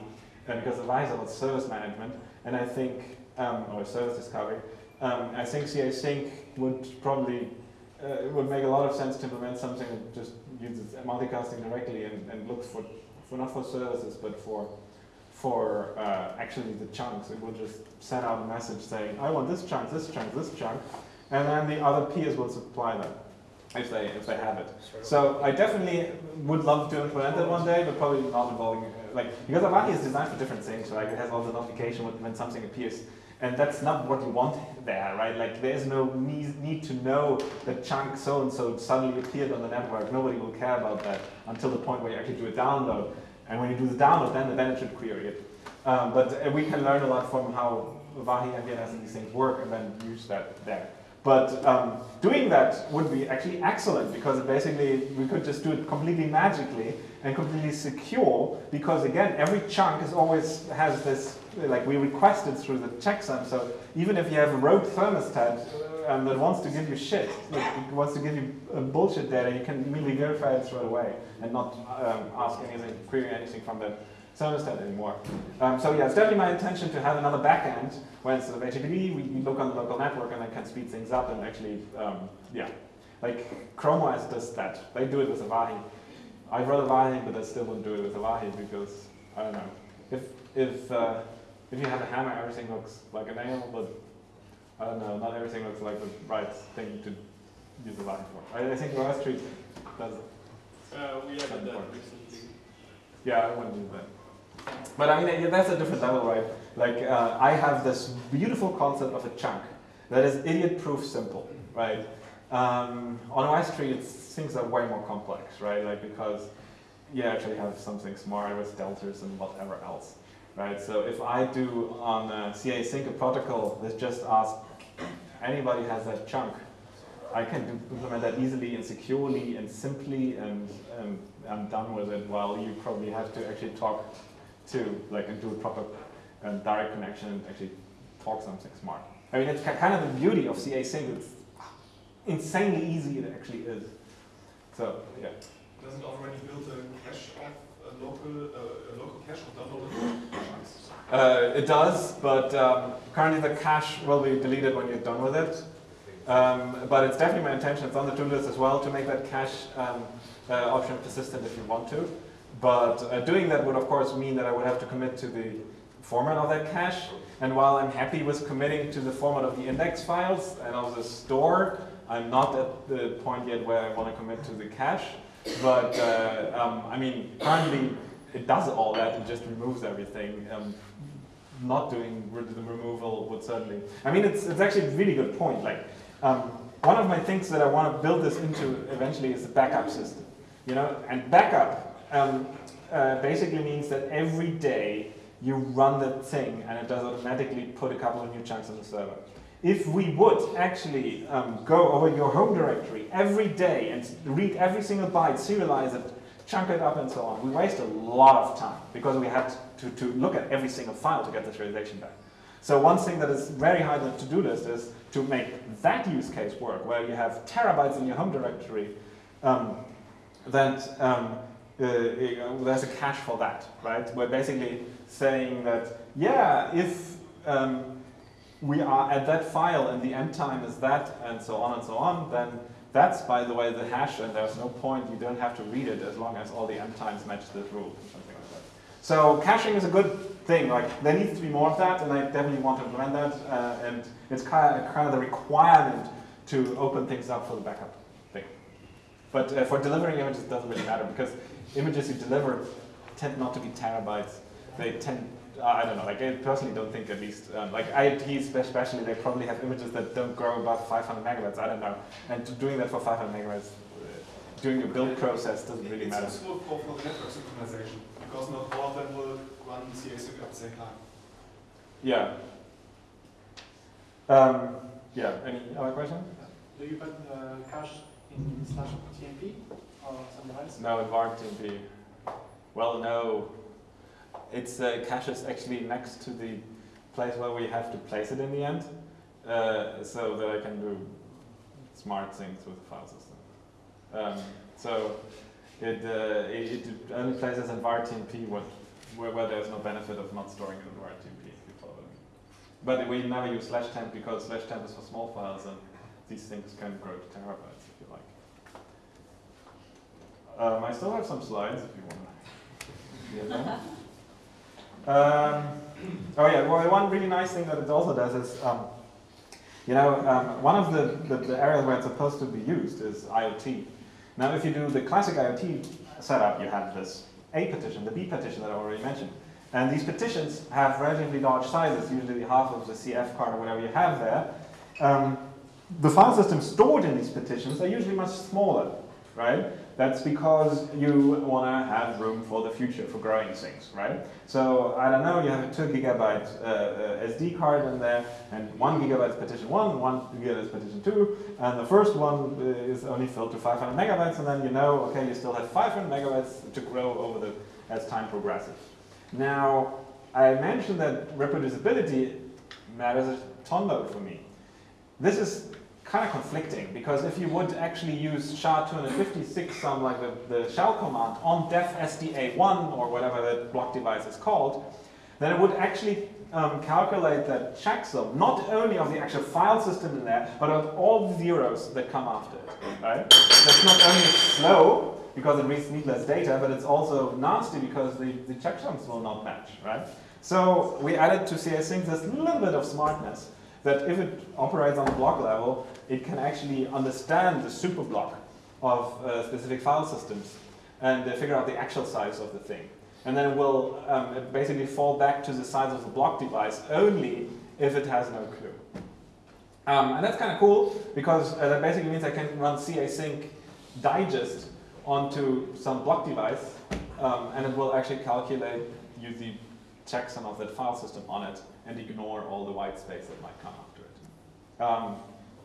[SPEAKER 1] uh, because Avahi is about service management, and I think, um, or service discovery, um, I think casync would probably uh, it would make a lot of sense to implement something that just uses multicasting directly and, and looks for, for not for services, but for for uh, actually the chunks. It will just send out a message saying, I want this chunk, this chunk, this chunk, and then the other peers will supply them if they if they have it. So I definitely would love to implement it one day, but probably not involving uh, like because Avahi is designed for different things. Right, it has all the notification when, something appears. And that's not what you want there, right? Like there's no need, to know that chunk so and so suddenly appeared on the network. Nobody will care about that until the point where you actually do a download. And when you do the download, then, then it should query it. Um, but uh, we can learn a lot from how Avahi and DNS and these things work and then use that there. But um, doing that would be actually excellent because basically we could just do it completely magically and completely secure because again every chunk is always has this like we request it through the checksum so even if you have a rogue thermostat uh, um, that wants to give you shit like wants to give you uh, bullshit data you can immediately verify it straight away and not um, ask anything query anything from the thermostat anymore. Um, so yeah, it's definitely my intention to have another backend where instead of HTTP, we, we look on the local network and I can speed things up and actually, um, yeah. Like Chrome OS does that. They do it with Avahi. I'd rather Avahi, but I still wouldn't do it with a Avahi because, I don't know. If, if, uh, if you have a hammer, everything looks like a nail, but I don't know, not everything looks like the right thing to use a Avahi for. I, I think OSTree does it.
[SPEAKER 3] Uh, we haven't done recently.
[SPEAKER 1] Yeah, I wouldn't do that. But I mean, that's a different level, right? Like, uh, I have this beautiful concept of a chunk that is idiot-proof simple, right? Um, on OSTree, it's, things are way more complex, right? Like, because you actually have something smart with deltas and whatever else, right? So if I do on uh, casync a protocol that just asks anybody has that chunk, I can do, implement that easily and securely and simply and, and I'm done with it while you probably have to actually talk to, like, and do a proper um, direct connection and actually talk something smart. I mean, it's kind of the beauty of casync. It's insanely easy it actually is. So, yeah.
[SPEAKER 11] Does it already build a cache of a local, uh, a local cache of downloaded chunks?
[SPEAKER 1] Uh, it does, but um, currently the cache will be deleted when you're done with it. Um, but it's definitely my intention, it's on the to-do list as well, to make that cache um, uh, option persistent if you want to. But uh, doing that would of course mean that I would have to commit to the format of that cache. And while I'm happy with committing to the format of the index files and of the store, I'm not at the point yet where I want to commit to the cache. But uh, um, I mean, currently it does all that, it just removes everything. Um, not doing the removal would certainly. I mean, it's, it's actually a really good point. Like, um, one of my things that I want to build this into eventually is a backup system. You know, and backup um, uh, basically means that every day you run that thing and it does automatically put a couple of new chunks on the server. If we would actually um, go over your home directory every day and read every single byte, serialize it, chunk it up and so on, we waste a lot of time because we had to, to look at every single file to get the serialization back. So one thing that is very high on the to-do list is to make that use case work, where you have terabytes in your home directory, um, that um, uh, uh, there's a cache for that, right? We're basically saying that, yeah, if um, we are at that file and the end time is that, and so on and so on, then that's, by the way, the hash, and there's no point, you don't have to read it as long as all the end times match this rule, or something like that. So caching is a good thing, like there needs to be more of that, and I definitely want to implement that, uh, and it's kind of, kind of the requirement to open things up for the backup thing. But uh, for delivering images, it doesn't really matter, because images you deliver tend not to be terabytes. They tend, I don't know, like I personally don't think at least, um, like IoTs especially, they probably have images that don't grow above 500 megabytes, I don't know. And doing that for 500 megabytes, uh, doing a build process doesn't really
[SPEAKER 11] It's
[SPEAKER 1] matter.
[SPEAKER 11] useful for, for network synchronization, because not all of them will run CA at the same time.
[SPEAKER 1] Yeah. Um, yeah, any other question?
[SPEAKER 12] Do you put uh, cache in slash TMP or somewhere else?
[SPEAKER 1] No, in TMP. Well, no. It's uh, caches actually next to the place where we have to place it in the end, uh, so that I can do smart things with the file system. Um, so it, uh, it, it only places in var TMP where, where there's no benefit of not storing it in var TMP. But we never use slash temp because slash temp is for small files and these things can grow to terabytes if you like. Um, I still have some slides if you want. Um, oh yeah, well, one really nice thing that it also does is, um, you know, um, one of the, the, the areas where it's supposed to be used is IoT. Now, if you do the classic IoT setup, you have this A partition, the B partition that I already mentioned. And these partitions have relatively large sizes, usually half of the CF card or whatever you have there. Um, the file system stored in these partitions are usually much smaller, right? That's because you want to have room for the future, for growing things, right? So I don't know, you have a two gigabyte uh, uh, SD card in there, and one gigabyte is partition one, one gigabyte is partition two, and the first one uh, is only filled to 500 megabytes, and then you know, okay, you still have 500 megabytes to grow over the as time progresses. Now, I mentioned that reproducibility matters a ton load for me. This is kind of conflicting because if you would actually use SHA-256, some like the, the shell command on dev SDA1 or whatever that block device is called, then it would actually um, calculate that checksum, not only of the actual file system in there, but of all the zeros that come after it, right? That's not only slow, because it reads needless data, but it's also nasty because the, the checksums will not match, right? So we added to casync this little bit of smartness that if it operates on the block level, it can actually understand the superblock of uh, specific file systems and uh, figure out the actual size of the thing. And then it will um, it basically fall back to the size of the block device only if it has no clue. Um, and that's kind of cool because uh, that basically means I can run casync digest onto some block device um, and it will actually calculate use the checksum of that file system on it and ignore all the white space that might come after it. Um,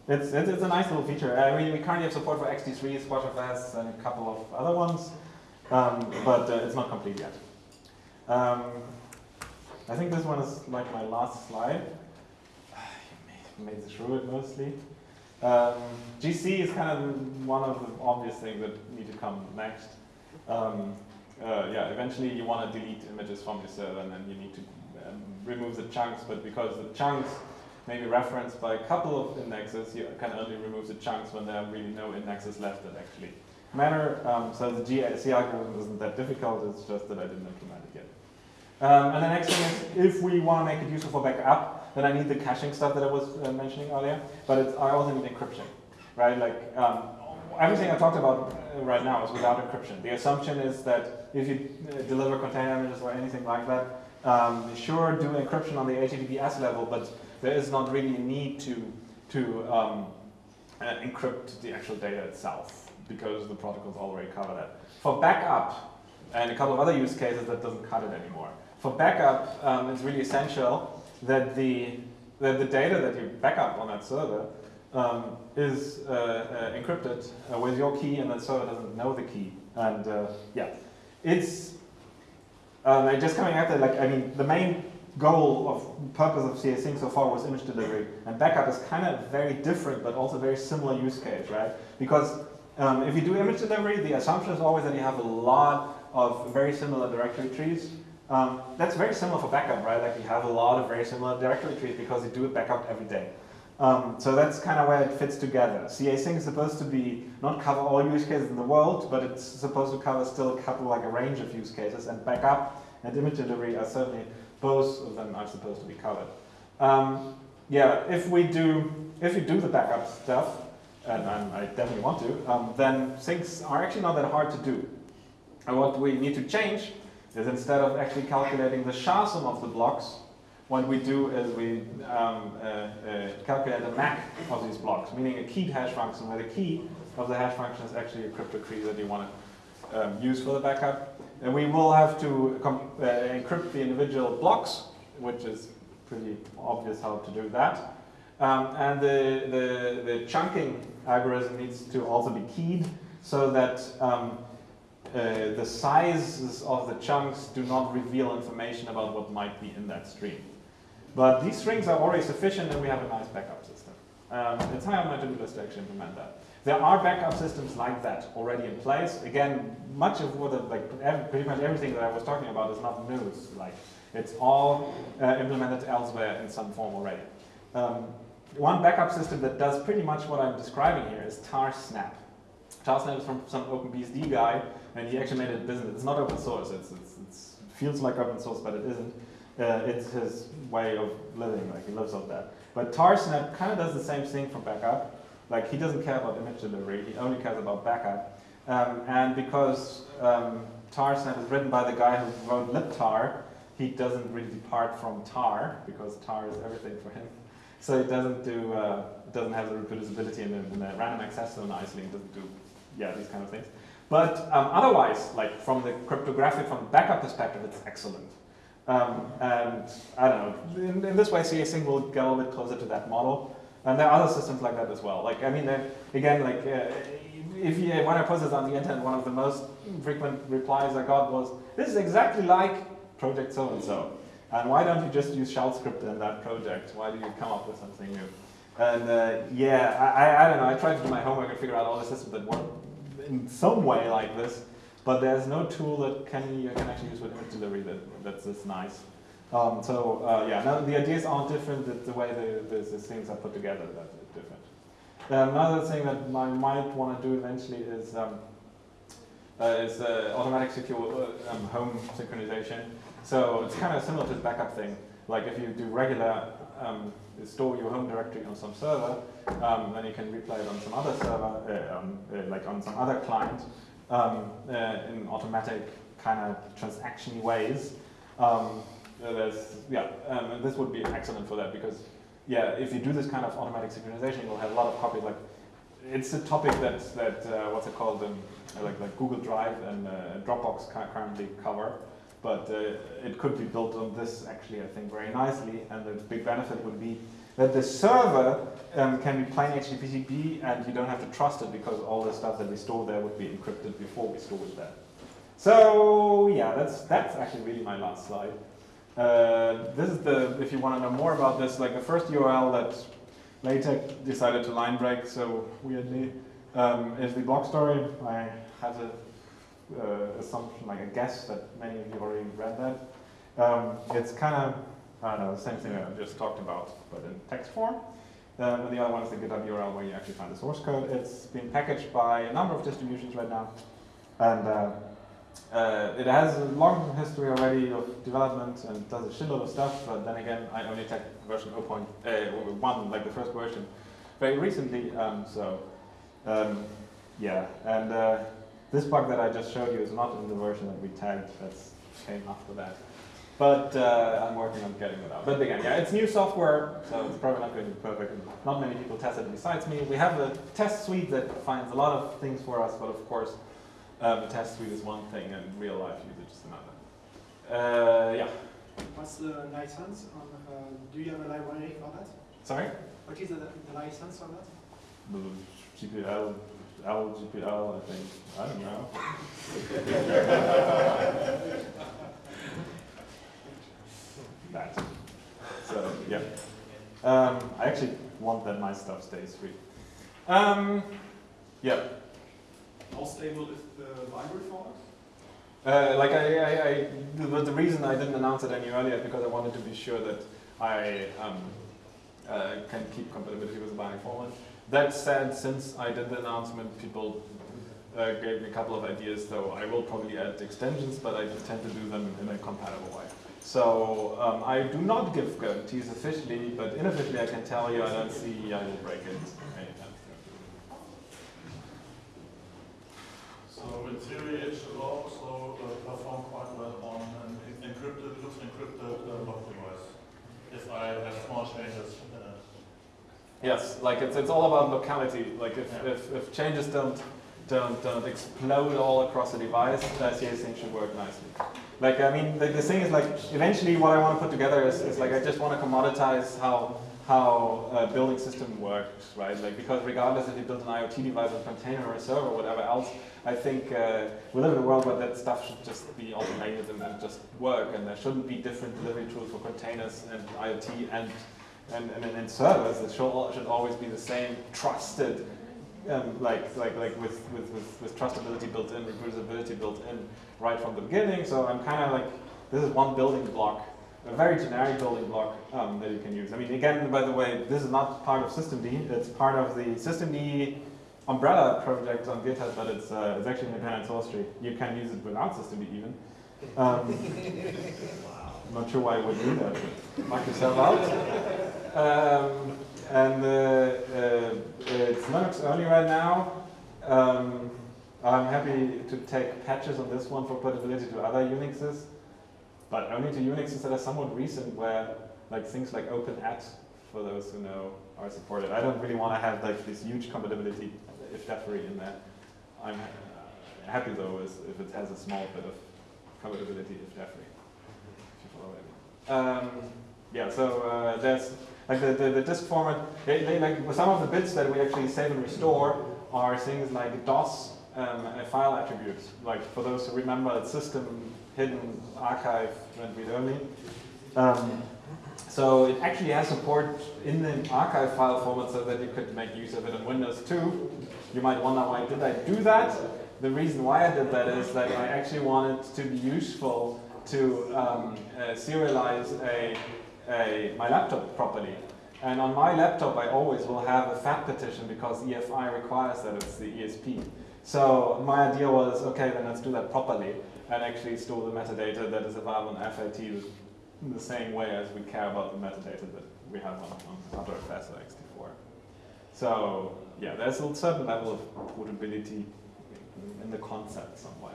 [SPEAKER 1] it's, it's, it's, a nice little feature. Uh, we, we currently have support for XD3, SquashFS, and a couple of other ones, um, but uh, it's not complete yet. Um, I think this one is like my last slide. made, made it through it mostly. Um, GC is kind of one of the obvious things that need to come next. Um, uh, yeah, eventually you want to delete images from your server and then you need to um, remove the chunks, but because the chunks may be referenced by a couple of indexes, you can only remove the chunks when there are really no indexes left that actually matter. Um, so the GC algorithm isn't that difficult, it's just that I didn't implement it yet. Um, and the next thing is, if we want to make it useful for backup, then I need the caching stuff that I was uh, mentioning earlier, but I also need encryption, right? Like um, everything I talked about uh, right now is without encryption. The assumption is that if you uh, deliver container images or anything like that, um, sure, do encryption on the HTTPS level, but there is not really a need to, to um, uh, encrypt the actual data itself because the protocols already cover that. For backup, and a couple of other use cases, that doesn't cut it anymore. For backup, um, it's really essential that the, that the data that you backup on that server um, is uh, uh, encrypted uh, with your key and the server doesn't know the key. And uh, yeah, it's um, just coming that, like, I mean, the main goal of purpose of casync so far was image delivery. And backup is kind of very different, but also very similar use case, right? Because um, if you do image delivery, the assumption is always that you have a lot of very similar directory trees. Um, that's very similar for backup, right? Like you have a lot of very similar directory trees because you do it backup every day. Um, so that's kind of where it fits together. casync is supposed to be not cover all use cases in the world, but it's supposed to cover still a couple, like a range of use cases. And backup and image delivery are certainly both of them are supposed to be covered. Um, yeah, if we do, if you do the backup stuff, and I'm, i definitely want to, um, then things are actually not that hard to do. And what we need to change is instead of actually calculating the SHA-sum of the blocks, what we do is we um, uh, uh, calculate the MAC of these blocks, meaning a keyed hash function where the key of the hash function is actually a crypto key that you want to um, use for the backup. And we will have to uh, encrypt the individual blocks, which is pretty obvious how to do that. Um, and the, the, the, chunking algorithm needs to also be keyed so that um, uh, the sizes of the chunks do not reveal information about what might be in that stream. But these strings are already sufficient and we have a nice backup system. Um, it's high on my to-do list to actually implement that. There are backup systems like that already in place. Again, much of what, the, like pretty much everything that I was talking about is not news. Like it's all uh, implemented elsewhere in some form already. Um, one backup system that does pretty much what I'm describing here is tarsnap. Tarsnap is from some OpenBSD guy, and he actually made it business. It's not open source. It's, it's, it's feels like open source, but it isn't. Uh, it's his way of living, like he lives off that. But Tarsnap kind of does the same thing for backup. Like he doesn't care about image delivery, he only cares about backup. Um, and because um, Tarsnap is written by the guy who wrote libtar, he doesn't really depart from tar, because tar is everything for him. So it doesn't do, uh, doesn't have the reproducibility in the, the random access zone isolating, doesn't do yeah, these kind of things. But um, otherwise, like from the cryptographic, from the backup perspective, it's excellent. Um, and I don't know, in, in this way, casync will get a little bit closer to that model. And there are other systems like that as well. Like, I mean, again, like, uh, if you, when I posted on the internet, one of the most frequent replies I got was, this is exactly like project so-and-so. And why don't you just use shell script in that project? Why do you come up with something new? And uh, yeah, I, I, I don't know, I tried to do my homework and figure out all the systems that work in some way like this, but there's no tool that can you can actually use with image delivery that, that's this nice. Um, so uh, yeah, now the ideas aren't different, the, the way the, the, the, things are put together that's different. Um, another thing that I might want to do eventually is um, uh, is uh, automatic secure uh, um, home synchronization. So it's kind of similar to the backup thing. Like if you do regular um, store your home directory on some server, um, then you can replay it on some other server, uh, like on some other client, um, uh, in automatic kind of transaction ways. Um, there's, yeah, um, this would be excellent for that because, yeah, if you do this kind of automatic synchronization, you'll have a lot of copies. Like, it's a topic that that uh, what's it called, um, like like Google Drive and uh, Dropbox currently cover but uh, it could be built on this actually, I think, very nicely. And the big benefit would be that the server um, can be plain HTTP and you don't have to trust it because all the stuff that we store there would be encrypted before we store it there. So yeah, that's that's actually really my last slide. Uh, this is the, if you want to know more about this, like the first URL that LaTeX decided to line break so weirdly um, is the blog story. I have a uh, assumption, like a guess that many of you already read that. Um, it's kind of, The same thing I just talked about, but in text form. And the other one is the GitHub URL where you actually find the source code. It's been packaged by a number of distributions right now. And uh, uh, it has a long history already of development and does a shitload of stuff, but then again, I only checked version 0.1, uh, like the first version, very recently, um, so um, yeah. And uh, this bug that I just showed you is not in the version that we tagged, that's came after that. But uh, I'm working on getting it out. But again, yeah, it's new software, so it's probably not going to be perfect. Not many people test it besides me. We have a test suite that finds a lot of things for us, but of course, um, the test suite is one thing and real life usage is another. Uh, yeah.
[SPEAKER 12] What's the license? On, uh, do you have a library for that?
[SPEAKER 1] Sorry?
[SPEAKER 12] What is the, the license on that?
[SPEAKER 1] The GPL LGPL, I think. I don't know. that. So, yeah. Um, I actually want that my stuff stays free. Um, yeah.
[SPEAKER 11] How stable is the library format?
[SPEAKER 1] Uh, like I, I, I the, the, reason I didn't announce it any earlier is because I wanted to be sure that I um, uh, can keep compatibility with the binary format. That said, since I did the announcement, people uh, gave me a couple of ideas, so I will probably add extensions, but I tend to do them in a compatible way. So um, I do not give guarantees officially, but unofficially I can tell you I don't see I will break it anytime
[SPEAKER 9] So in theory it should also uh, perform quite well on an encrypted, LUKS encrypted uh, block device. If I have small changes
[SPEAKER 1] Yes, like it's, it's all about locality. Like if, yeah. if, if changes don't, don't, don't explode all across the device, the casync should work nicely. Like, I mean, the, the thing is like, eventually what I want to put together is, is like, I just want to commoditize how, how a building system works, right? Like, because regardless if you build an IoT device or a container or a server or whatever else, I think uh, we live in a world where that stuff should just be automated and, and just work, and there shouldn't be different delivery tools for containers and IoT and and, and, and servers, it should, should always be the same trusted, um, like, like, like with, with, with, with trustability built in, reproducibility built in right from the beginning. So I'm kind of like, this is one building block, a very generic building block um, that you can use. I mean, again, by the way, this is not part of systemd. It's part of the systemd umbrella project on GitHub, but it's, uh, it's actually an independent source tree. You can use it without systemd even. Um, I'm not sure why you would do that, knock yourself out. Um, and uh, uh, it's Linux only right now. Um, I'm happy to take patches on this one for portability to other Unixes, but only to Unixes that are somewhat recent where like things like OpenAT, for those who know, are supported. I don't really want to have like this huge compatibility if free in there. I'm uh, happy though is if it has a small bit of compatibility ifdeffery. If you follow. Um, yeah, so uh, there's like the, the, the disk format, they, they like some of the bits that we actually save and restore are things like DOS um, uh, file attributes. Like for those who remember, it's system hidden archive and read only. Um, so it actually has support in the archive file format so that you could make use of it on Windows 2. You might wonder why did I do that? The reason why I did that is that I actually wanted to be useful to um, uh, serialize a, a, my laptop properly. And on my laptop I always will have a FAT partition because EFI requires that it's the ESP. So my idea was, okay, then let's do that properly and actually store the metadata that is available on FAT in the same way as we care about the metadata that we have on, on other FAS or ext4. So yeah, there's a certain level of portability in the concept somewhere.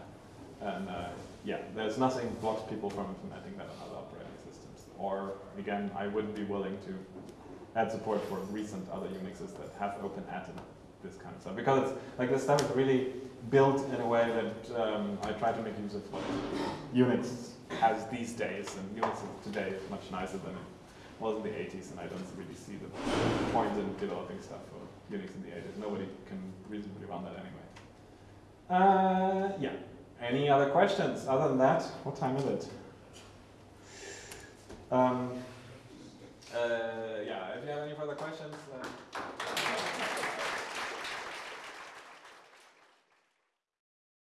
[SPEAKER 1] And uh, yeah, there's nothing blocks people from implementing that on other operating systems. Or again, I wouldn't be willing to add support for recent other Unixes that have open added this kind of stuff. Because it's like this stuff is really built in a way that um, I try to make use of what Unix has these days, and Unix today is much nicer than it was in the 80s, and I don't really see the point in developing stuff for Unix in the 80s. Nobody can reasonably run that anyway. Uh, yeah. Any other questions? Other than that, what time is it? Um, uh, yeah, if you have any further questions,